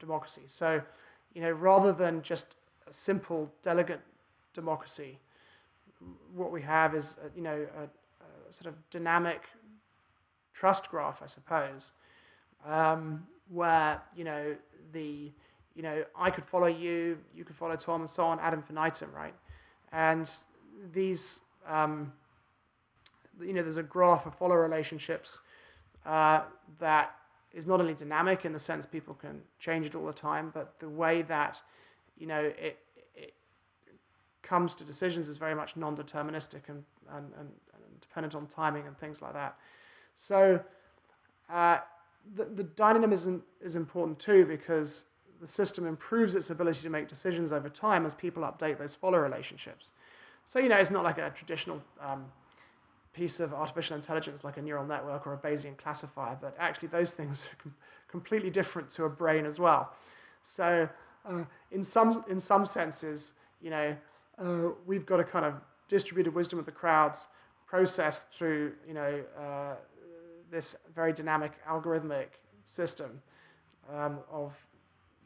Speaker 3: democracy. So, you know, rather than just a simple delegate democracy, what we have is a, you know a, a, sort of dynamic trust graph, I suppose, um, where you know the you know, I could follow you, you could follow Tom, and so on ad infinitum, right? And these, um, you know, there's a graph of follow relationships uh, that is not only dynamic in the sense people can change it all the time, but the way that, you know, it, it comes to decisions is very much non-deterministic and, and, and, and dependent on timing and things like that. So uh, the, the dynamism is important too because the system improves its ability to make decisions over time as people update those follow relationships. So, you know, it's not like a traditional um, piece of artificial intelligence like a neural network or a Bayesian classifier, but actually those things are com completely different to a brain as well. So, uh, in, some, in some senses, you know, uh, we've got a kind of distributed wisdom of the crowds processed through, you know, uh, this very dynamic algorithmic system um, of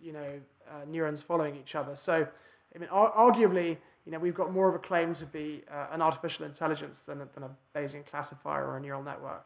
Speaker 3: you know, uh, neurons following each other. So, I mean, arguably, you know, we've got more of a claim to be uh, an artificial intelligence than, than a Bayesian classifier or a neural network.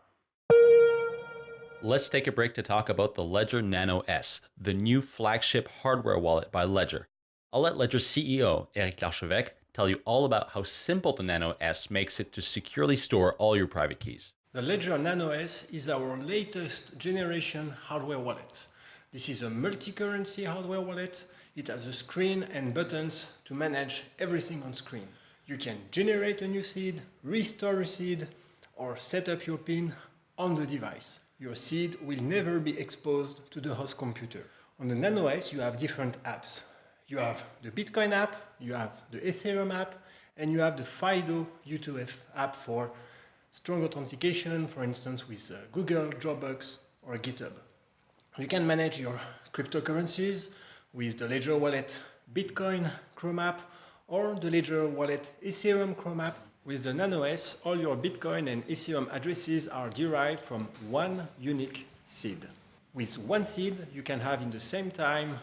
Speaker 1: Let's take a break to talk about the Ledger Nano S, the new flagship hardware wallet by Ledger. I'll let Ledger's CEO, Eric Larchevêque, tell you all about how simple the Nano S makes it to securely store all your private keys.
Speaker 5: The Ledger Nano S is our latest generation hardware wallet. This is a multi-currency hardware wallet. It has a screen and buttons to manage everything on screen. You can generate a new seed, restore a seed, or set up your PIN on the device. Your seed will never be exposed to the host computer. On the Nano S, you have different apps. You have the Bitcoin app, you have the Ethereum app, and you have the FIDO U2F app for strong authentication, for instance, with uh, Google, Dropbox, or GitHub. You can manage your cryptocurrencies with the Ledger Wallet Bitcoin Chrome app or the Ledger Wallet Ethereum Chrome app. With the Nano S, all your Bitcoin and Ethereum addresses are derived from one unique seed. With one seed, you can have in the same time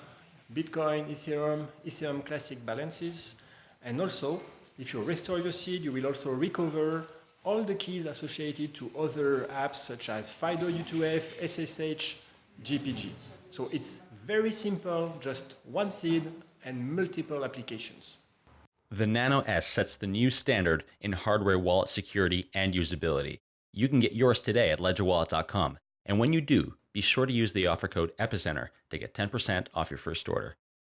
Speaker 5: Bitcoin, Ethereum, Ethereum Classic balances. And also, if you restore your seed, you will also recover all the keys associated to other apps such as FIDO U2F, SSH, GPG. So it's very simple, just one seed and multiple applications.
Speaker 1: The Nano S sets the new standard in hardware wallet security and usability. You can get yours today at ledgerwallet.com. And when you do, be sure to use the offer code EPICENTER to get 10% off your first order.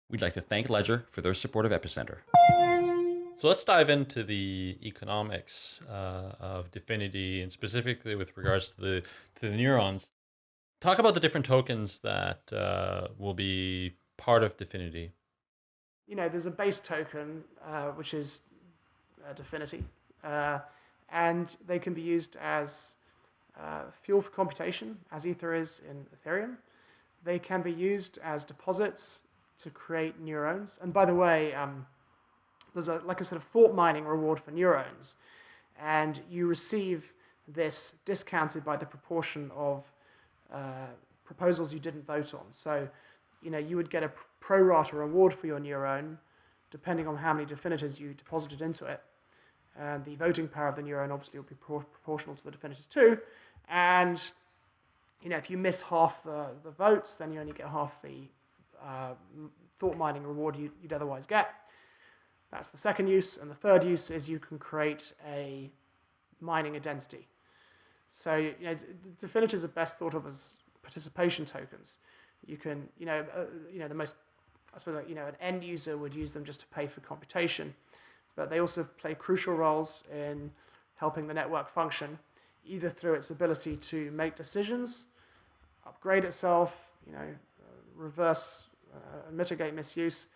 Speaker 1: We'd like to thank Ledger for their support of Epicenter. So let's dive into the economics uh, of Dfinity and specifically with regards to the to the neurons. Talk about the different tokens that uh, will be part of Dfinity.
Speaker 3: you know, there's a base token, uh, which is uh, Dfinity, uh, and they can be used as uh, fuel for computation, as Ether is in Ethereum. They can be used as deposits to create neurons. And by the way, um, there's a, like a sort of thought mining reward for neurons, and you receive this discounted by the proportion of uh, proposals you didn't vote on. So, you know, you would get a pro rata reward for your neuron depending on how many definitors you deposited into it. And the voting power of the neuron obviously will be pro proportional to the definitors too. And, you know, if you miss half the, the votes, then you only get half the uh, thought mining reward you'd, you'd otherwise get. That's the second use. And the third use is you can create a mining identity. So, you know, definitors are best thought of as participation tokens. You can, you know, uh, you know, the most, I suppose, like, you know, an end user would use them just to pay for computation, but they also play crucial roles in helping the network function, either through its ability to make decisions, upgrade itself, you know, uh, reverse uh, mitigate misuse,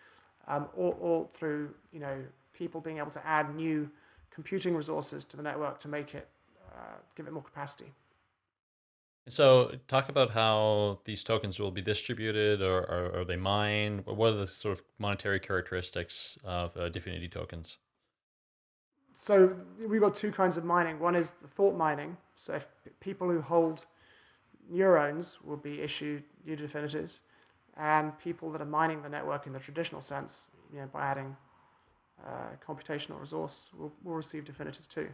Speaker 3: um, or, or through, you know, people being able to add new computing resources to the network to make it, uh, give it more capacity.
Speaker 1: So, talk about how these tokens will be distributed, or, or are they mined? What are the sort of monetary characteristics of uh, tokens?
Speaker 3: So, we've got two kinds of mining. One is the thought mining. So, if people who hold neurons will be issued new definitors, and people that are mining the network in the traditional sense, you know, by adding uh, computational resource, will, will receive definitors too.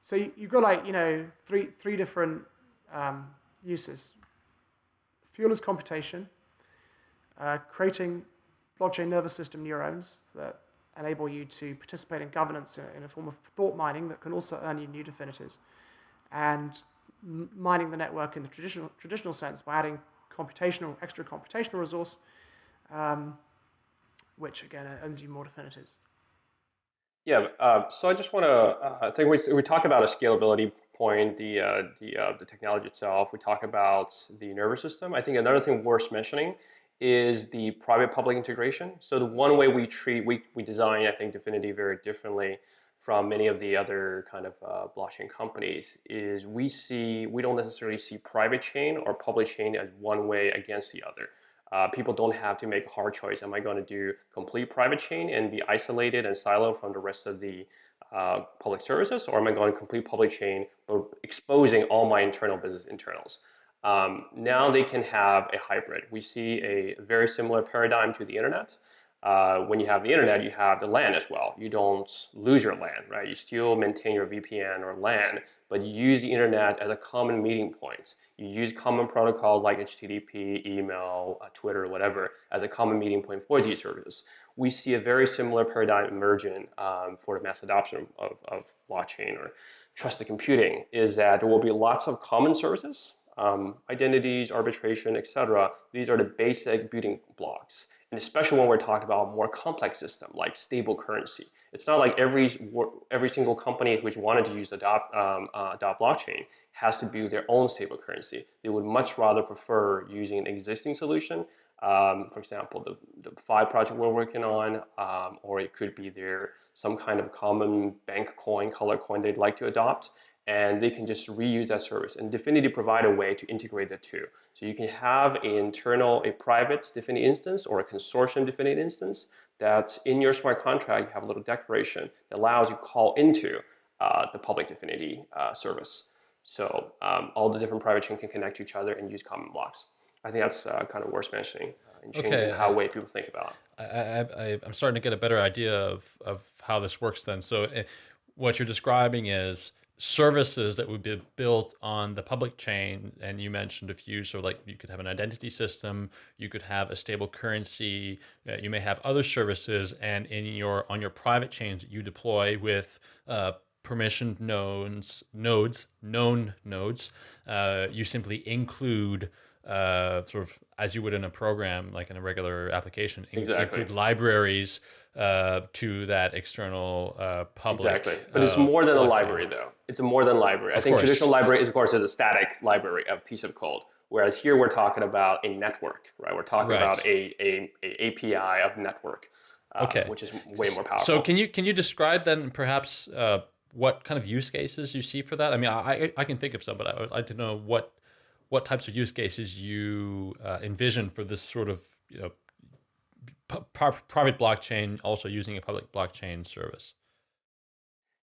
Speaker 3: So you, you've got like you know three three different um, uses. Fuel is computation, uh, creating blockchain nervous system neurons that enable you to participate in governance in a form of thought mining that can also earn you new definitors, and mining the network in the traditional, traditional sense by adding computational, extra computational resource, um, which again earns you more definitors.
Speaker 4: Yeah, uh, so I just want to, uh, I think we, we talk about a scalability point, the, uh, the, uh, the technology itself, we talk about the nervous system. I think another thing worth mentioning is the private-public integration. So the one way we treat, we, we design, I think, Dfinity very differently from many of the other kind of uh, blockchain companies is we see, we don't necessarily see private chain or public chain as one way against the other. Uh, people don't have to make a hard choice. Am I going to do complete private chain and be isolated and siloed from the rest of the uh, public services, or am I going to complete public chain, but exposing all my internal business internals? Um, now they can have a hybrid. We see a very similar paradigm to the internet. Uh, when you have the internet, you have the LAN as well. You don't lose your LAN, right? You still maintain your VPN or LAN, but you use the internet as a common meeting point. You use common protocols like HTTP, email, uh, Twitter, whatever, as a common meeting point for these services we see a very similar paradigm emerging um, for the mass adoption of, of blockchain or trusted computing is that there will be lots of common services, um, identities, arbitration, etc. These are the basic building blocks. And especially when we're talking about a more complex system like stable currency. It's not like every, every single company which wanted to use adopt, um, uh, adopt blockchain has to build their own stable currency. They would much rather prefer using an existing solution um, for example, the, the five project we're working on, um, or it could be there some kind of common bank coin, color coin they'd like to adopt, and they can just reuse that service. And Dfinity provide a way to integrate the two. So you can have an internal, a private Dfinity instance or a consortium Dfinity instance that in your smart contract, you have a little declaration that allows you call into uh, the public Dfinity uh, service. So um, all the different private chain can connect to each other and use common blocks. I think that's uh, kind of worth mentioning uh, in changing okay. how way people think about
Speaker 1: it. I, I, I'm starting to get a better idea of, of how this works then. So uh, what you're describing is services that would be built on the public chain and you mentioned a few so like you could have an identity system you could have a stable currency uh, you may have other services and in your on your private chains you deploy with uh, permissioned nodes nodes known nodes uh, you simply include uh, sort of as you would in a program, like in a regular application,
Speaker 4: exactly.
Speaker 1: include libraries uh, to that external uh, public.
Speaker 4: Exactly, but it's uh, more than a library, though. It's a more than library. Of I think course. traditional library is, of course, is a static library, a piece of code. Whereas here we're talking about a network, right? We're talking right. about a, a, a, API of network. uh,
Speaker 1: Okay.
Speaker 4: which is way more powerful.
Speaker 1: So can you can you describe then perhaps uh, what kind of use cases you see for that? I mean, I I- I can think of some, but I would like to know what what types of use cases you uh, envision for this sort of you know private blockchain also using a public blockchain service.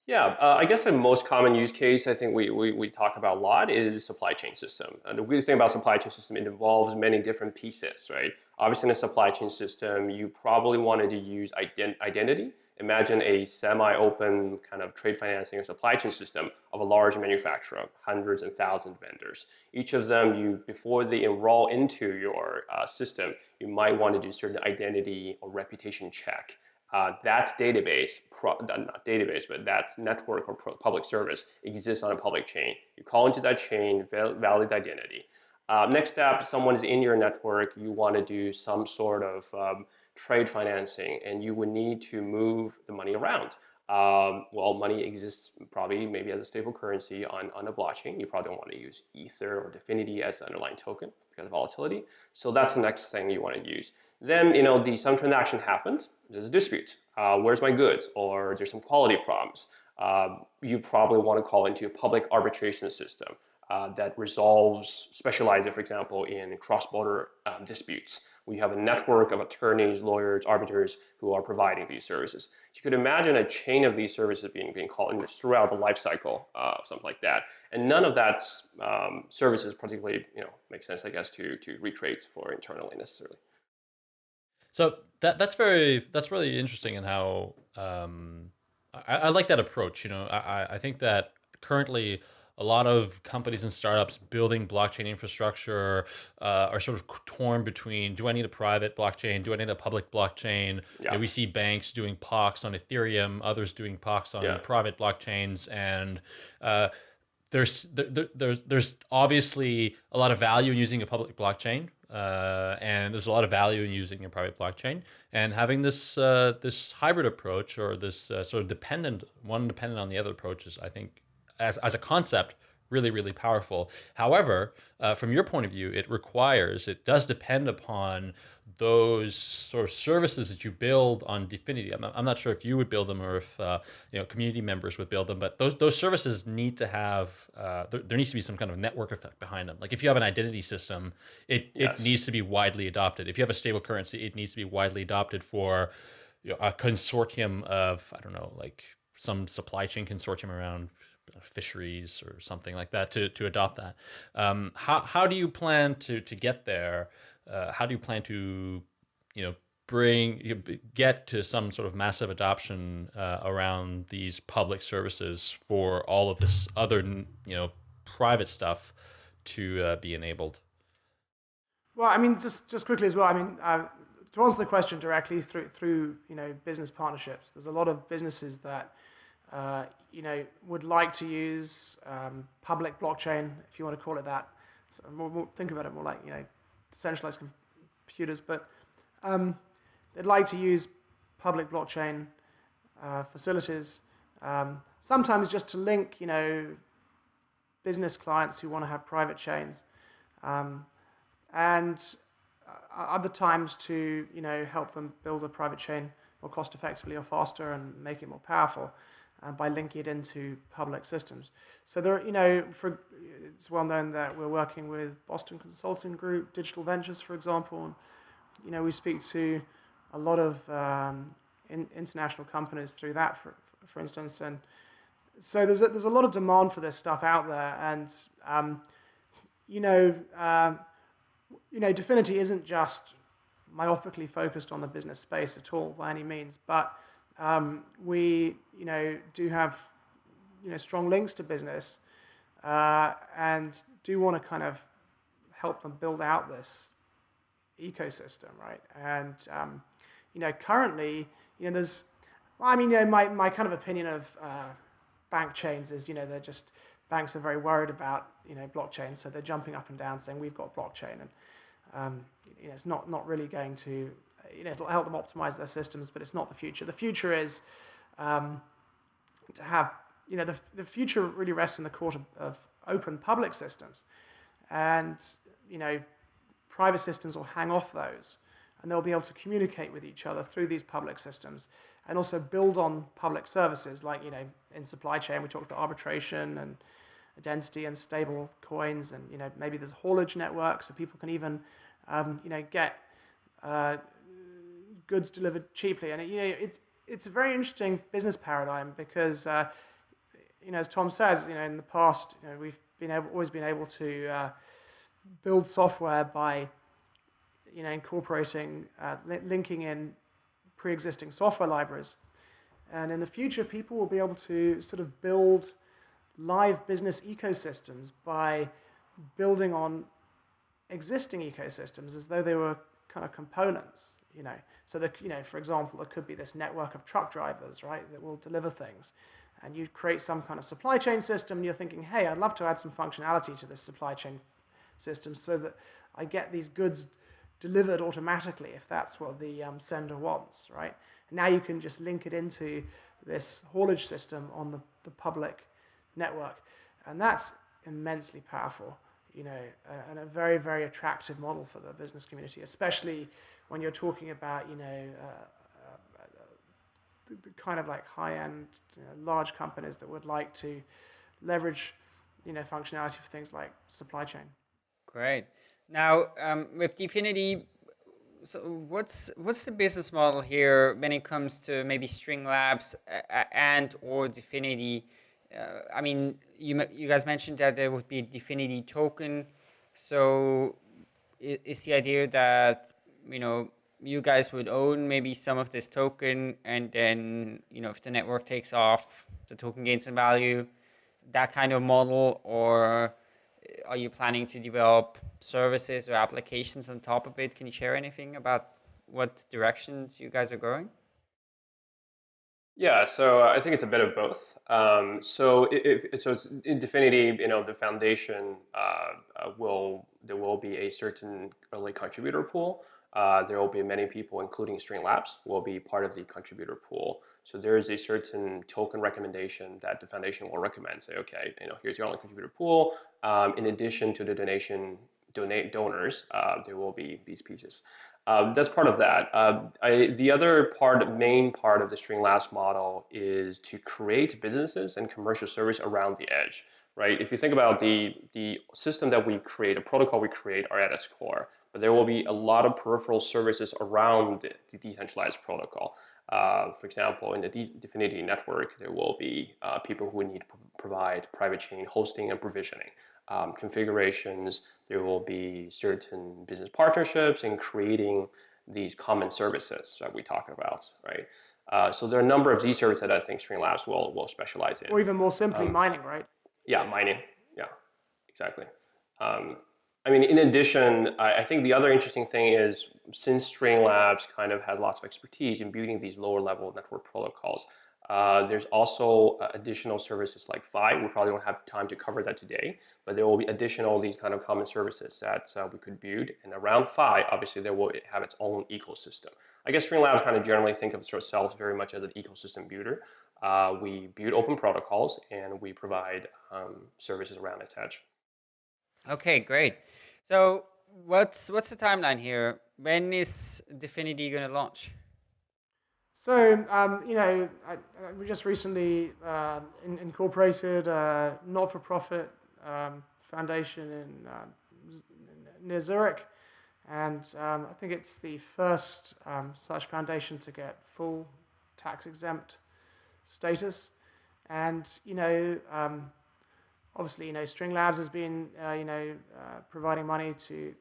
Speaker 4: Yeah, uh, I guess the most common use case I think we, we, we talk about a lot is supply chain system. And the weirdest thing about supply chain system, it involves many different pieces, right? Obviously in a supply chain system, you probably wanted to use ident identity. Imagine a semi-open kind of trade financing or supply chain system of a large manufacturer, hundreds and thousands of vendors. Each of them, you before they enroll into your uh, system, you might want to do certain identity or reputation check uh, that database, pro, not database, but that network or public service exists on a public chain. You call into that chain, val valid identity. Uh, next step, someone is in your network, you want to do some sort of um, trade financing and you would need to move the money around. Um, well, money exists probably maybe as a stable currency on, on a blockchain. You probably don't want to use Ether or Dfinity as the underlying token because of volatility. So that's the next thing you want to use. Then, you know, the some transaction happens, there's a dispute. Uh, where's my goods? Or there's some quality problems. Uh, you probably want to call into a public arbitration system uh, that resolves, specializes, for example, in cross-border um, disputes. We have a network of attorneys, lawyers, arbiters who are providing these services. You could imagine a chain of these services being, being called in throughout the life cycle uh, of something like that. And none of that um, services particularly, you know, makes sense, I guess, to, to recreate for internally necessarily.
Speaker 1: So that that's very that's really interesting in how um, I, I like that approach. You know, I, I think that currently a lot of companies and startups building blockchain infrastructure uh, are sort of torn between do I need a private blockchain? Do I need a public blockchain?
Speaker 4: Yeah.
Speaker 1: You know, we see banks doing PoCs on Ethereum, others doing PoCs on
Speaker 4: Yeah.
Speaker 1: private blockchains, and uh, there's there, there's there's obviously a lot of value in using a public blockchain, uh, and there's a lot of value in using a private blockchain. And having this uh, this hybrid approach or this uh, sort of dependent one dependent on the other approach is, I think, as as a concept, really really powerful. However, uh, from your point of view, it requires it does depend upon those sort of services that you build on Dfinity. I'm not, I'm not sure if you would build them or if uh, you know community members would build them, but those those services need to have uh, there, there needs to be some kind of network effect behind them. Like if you have an identity system, it
Speaker 4: Yes.
Speaker 1: it needs to be widely adopted. If you have a stable currency, it needs to be widely adopted for you know, a consortium of I don't know like some supply chain consortium around fisheries or something like that to, to adopt that. Um, how, how do you plan to, to get there? Uh, how do you plan to, you know, bring get to some sort of massive adoption uh, around these public services for all of this other, you know, private stuff to uh, be enabled?
Speaker 3: Well, I mean, just just quickly as well. I mean, uh, to answer the question directly through through you know business partnerships, there's a lot of businesses that uh, you know would like to use um, public blockchain, if you want to call it that. So more, more, think about it more like you know decentralized computers, but um, they'd like to use public blockchain uh, facilities. Um, sometimes just to link, you know, business clients who want to have private chains. Um, and uh, other times to you know help them build a private chain more cost effectively or faster and make it more powerful uh, by linking it into public systems. So there, you know, for, it's well known that we're working with Boston Consulting Group, Digital Ventures, for example. And, you know, we speak to a lot of um, in, international companies through that, for, for instance. And so there's a, there's a lot of demand for this stuff out there, and um, you know. Um, you know, Dfinity isn't just myopically focused on the business space at all by any means, but um, we, you know, do have, you know, strong links to business uh, and do want to kind of help them build out this ecosystem, right? And, um, you know, currently, you know, there's, well, I mean, you know, my, my kind of opinion of uh, bank chains is, you know, they're just, banks are very worried about you know blockchain, so they're jumping up and down saying we've got blockchain, and um, you know it's not not really going to you know it'll help them optimize their systems, but it's not the future. The future is um, to have you know the the future really rests in the court of, of open public systems, and you know private systems will hang off those. and they'll be able to communicate with each other through these public systems and also build on public services like you know in supply chain we talked about arbitration and identity and stable coins and you know maybe there's haulage networks so people can even um, you know get uh, goods delivered cheaply. And it, you know it's it's a very interesting business paradigm because uh, you know as Tom says you know in the past you know we've been able always been able to uh, build software by you know incorporating uh, li linking in pre-existing software libraries. And in the future people will be able to sort of build live business ecosystems by building on existing ecosystems as though they were kind of components, you know. So that, you know, for example, there could be this network of truck drivers, right, that will deliver things. And you create some kind of supply chain system, and you're thinking, hey, I'd love to add some functionality to this supply chain system so that I get these goods delivered automatically if that's what the um, sender wants, right? And now you can just link it into this haulage system on the, the public network. And that's immensely powerful, you know, and a very, very attractive model for the business community, especially when you're talking about, you know, uh, uh, the, the, kind of like high-end, you know, large companies that would like to leverage, you know, functionality for things like supply chain.
Speaker 2: Great. Now, um, with Dfinity, so what's what's the business model here when it comes to maybe String Labs and or Dfinity? uh, I mean, you you guys mentioned that there would be a Dfinity token. So is the idea that you know you guys would own maybe some of this token, and then you know if the network takes off, the token gains in value, that kind of model, or are you planning to develop services or applications on top of it? Can you share anything about what directions you guys are going?
Speaker 4: Yeah, so I think it's a bit of both. Um, so if, so, in Dfinity, you know, the foundation uh, uh, will there will be a certain early contributor pool. Uh, there will be many people, including String Labs, will be part of the contributor pool. So there is a certain token recommendation that the foundation will recommend. Say, okay, you know, here's your only contributor pool. Um, in addition to the donation donate donors, uh, there will be these pieces. Um, that's part of that. Uh, I, the other part, main part of the String Labs model is to create businesses and commercial service around the edge, right? If you think about the, the system that we create, a protocol we create are at its core, but there will be a lot of peripheral services around the, decentralized protocol. Uh, for example, in the Dfinity network, there will be uh, people who need to provide private chain hosting and provisioning um, configurations, there will be certain business partnerships and creating these common services that we talk about, right? Uh, so there are a number of these services that I think String Labs will, will specialize in.
Speaker 3: Or even more simply, um, mining, right?
Speaker 4: Yeah, mining. Yeah, exactly. Um, I mean, in addition, I, I, think the other interesting thing is since String Labs kind of has lots of expertise in building these lower level network protocols, uh, there's also uh, additional services like Fi. We probably don't have time to cover that today, but there will be additional these kind of common services that uh, we could build. And around Fi, obviously, there will have its own ecosystem. I guess String Labs kind of generally think of ourselves very much as an ecosystem builder. Uh, we build open protocols and we provide um, services around edge.
Speaker 2: Okay, great. So what's what's the timeline here? When is Dfinity going to launch?
Speaker 3: So, um, you know, I, I, we just recently uh, in, incorporated a not-for-profit um, foundation in uh, near Zurich, and um, I think it's the first um, such foundation to get full tax-exempt status. And you know, um, obviously, you know, String Labs has been, uh, you know, uh, providing money to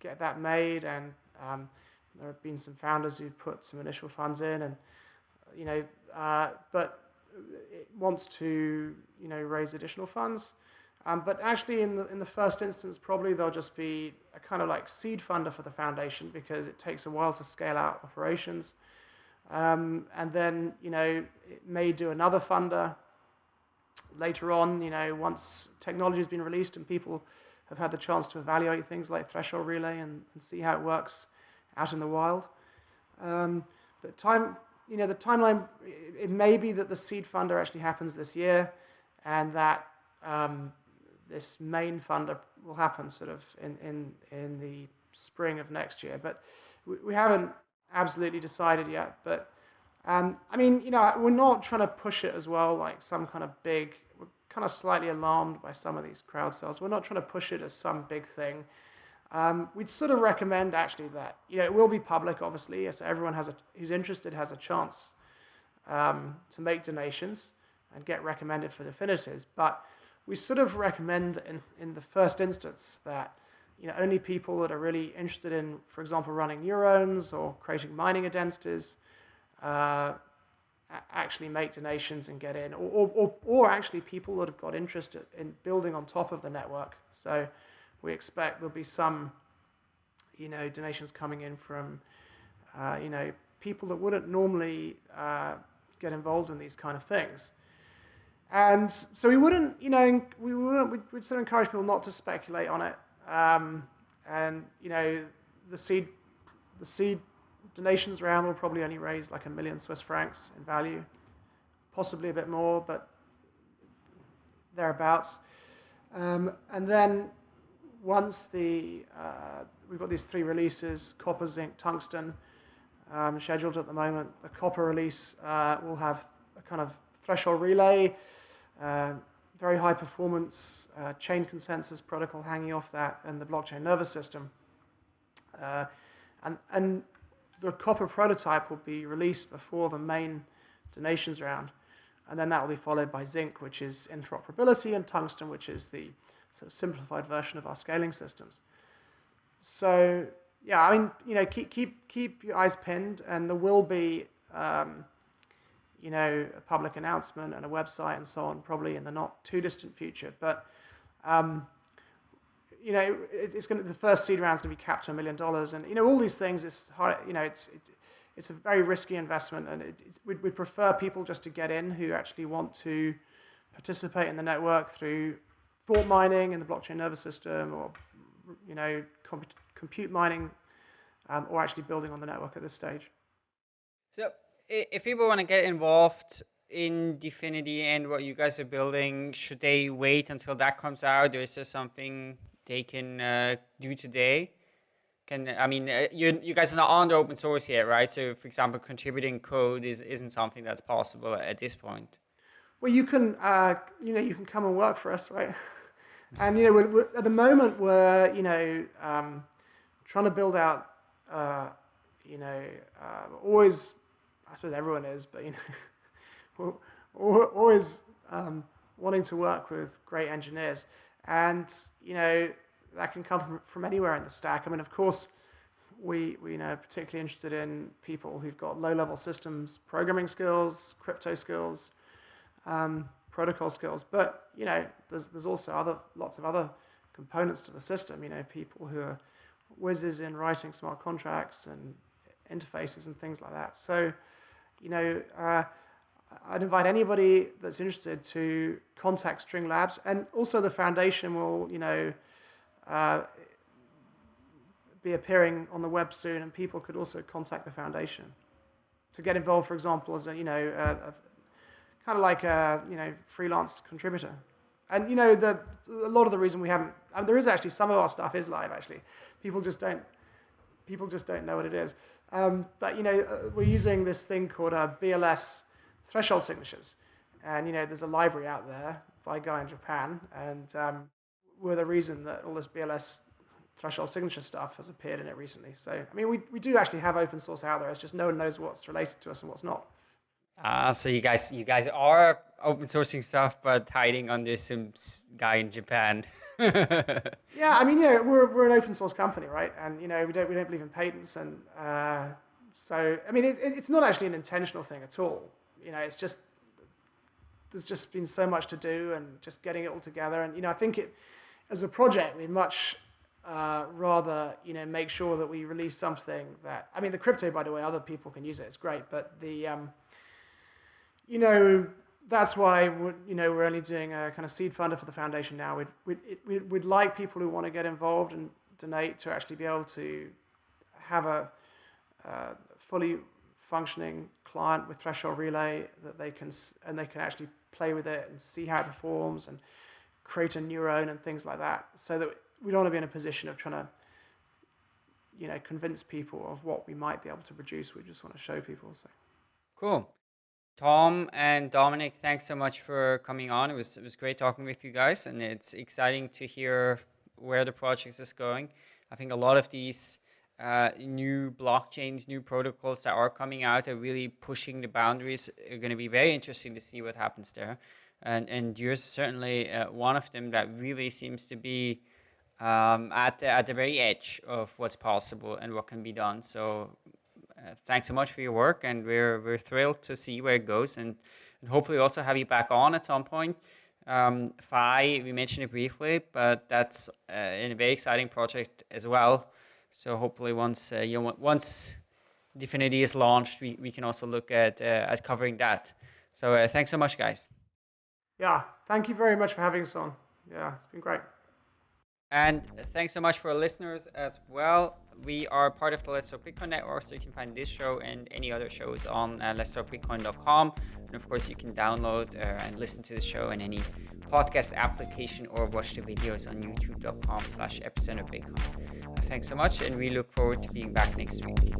Speaker 3: get that made, and um, there have been some founders who've put some initial funds in, and you know, uh, but it wants to you know raise additional funds. Um, but actually, in the in the first instance, probably they'll just be a kind of like seed funder for the foundation because it takes a while to scale out operations. Um, and then you know it may do another funder later on. You know, once technology has been released and people have had the chance to evaluate things like threshold relay and, and see how it works out in the wild. Um, but time, you know, the timeline, it, it, may be that the seed funder actually happens this year and that um, this main funder will happen sort of in, in, in the spring of next year. But we, we haven't absolutely decided yet, but um, I mean, you know, we're not trying to push it as well, like some kind of big. We're kind of slightly alarmed by some of these crowd sales. We're not trying to push it as some big thing. Um, we'd sort of recommend actually that you know it will be public, obviously, so everyone has a who's interested has a chance um, to make donations and get recommended for dfinities. But we sort of recommend in in the first instance that you know only people that are really interested in, for example, running neurons or creating mining identities. Uh, actually make donations and get in, or, or, or actually people that have got interest in building on top of the network. So we expect there'll be some, you know, donations coming in from, uh, you know, people that wouldn't normally uh, get involved in these kind of things. And so we wouldn't, you know, we wouldn't, we'd, we'd sort of encourage people not to speculate on it. Um, and, you know, the seed, the seed donations round will probably only raise like a million Swiss francs in value, possibly a bit more, but thereabouts. Um, and then once the uh, we've got these three releases, copper, zinc, tungsten, um, scheduled at the moment. The copper release uh, will have a kind of threshold relay, uh, very high performance uh, chain consensus protocol hanging off that, and the blockchain nervous system. Uh, and, and the copper prototype will be released before the main donations round. And then that will be followed by zinc, which is interoperability, and tungsten, which is the sort of simplified version of our scaling systems. So yeah, I mean, you know, keep keep keep your eyes pinned, and there will be, um, you know, a public announcement and a website and so on, probably in the not too distant future. But, um, you know, it, it's going to the first seed round is going to be capped to a million dollars, and you know, all these things. It's hard, you know, it's it, it's a very risky investment, and it, we'd, we'd prefer people just to get in who actually want to participate in the network through thought mining in the blockchain nervous system, or you know, compute mining, um, or actually building on the network at this stage.
Speaker 2: So if people want to get involved in Dfinity and what you guys are building, should they wait until that comes out, or is there something they can uh, do today? Can I mean, uh, you you guys are not on the open source yet, right? So, for example, contributing code is isn't something that's possible at this point.
Speaker 3: Well, you can, uh, you know, you can come and work for us, right? And you know, we're, we're, at the moment, we're you know um, trying to build out. Uh, you know, uh, always, I suppose everyone is, but you know, we're always um, wanting to work with great engineers, and you know that can come from, from anywhere in the stack. I mean, of course, we we you know particularly interested in people who've got low-level systems programming skills, crypto skills. Um, protocol skills. But you know, there's there's also other lots of other components to the system. You know, people who are whizzes in writing smart contracts and interfaces and things like that. So, you know, uh, I'd invite anybody that's interested to contact String Labs, and also the foundation will, you know, uh, be appearing on the web soon, and people could also contact the foundation to get involved, for example, as a, you know, a, kind of like a you know freelance contributor. And you know the a lot of the reason we haven't I mean, there is actually some of our stuff is live actually. People just don't people just don't know what it is. Um, but you know uh, we're using this thing called a BLS threshold signatures, and you know there's a library out there by a guy in Japan, and um, we're the reason that all this BLS threshold signature stuff has appeared in it recently. So I mean we, we do actually have open source out there. It's just no one knows what's related to us and what's not.
Speaker 2: Ah, so you guys, you guys are open sourcing stuff, but hiding under some guy in Japan.
Speaker 3: yeah, I mean, you know, we're we're an open source company, right? And you know, we don't we don't believe in patents, and uh, so I mean, it, it's not actually an intentional thing at all. You know, it's just there's just been so much to do, and just getting it all together. And you know, I think it as a project, we much uh, rather you know make sure that we release something that I mean, the crypto, by the way, other people can use it. It's great, but the um, you know, that's why you know we're only doing a kind of seed funder for the foundation now. We'd we'd, we'd, like people who want to get involved and donate to actually be able to have a uh, fully functioning client with threshold relay that they can and they can actually play with it and see how it performs and create a neuron and things like that. So that we don't want to be in a position of trying to you know convince people of what we might be able to produce. We just want to show people. So
Speaker 2: cool. Tom and Dominic, thanks so much for coming on. It was it was great talking with you guys, and it's exciting to hear where the project is going. I think a lot of these uh, new blockchains, new protocols that are coming out are really pushing the boundaries. Are going to be very interesting to see what happens there. And and you're certainly uh, one of them that really seems to be um, at the, at the very edge of what's possible and what can be done. So uh, thanks so much for your work, and we're we're thrilled to see where it goes, and, and hopefully also have you back on at some point. Um, Fi, we mentioned it briefly, but that's uh, a very exciting project as well. So hopefully once uh, you know, once Dfinity is launched, we, we can also look at uh, at covering that. So uh, thanks so much, guys.
Speaker 3: Yeah, thank you very much for having us on. Yeah, it's been great.
Speaker 2: And thanks so much for listeners as well. We are part of the Let's Talk Bitcoin network, so you can find this show and any other shows on uh, let's talk bitcoin.com. And of course, you can download uh, and listen to the show in any podcast application or watch the videos on youtube.com slash epicenter bitcoin. Thanks so much, and we look forward to being back next week.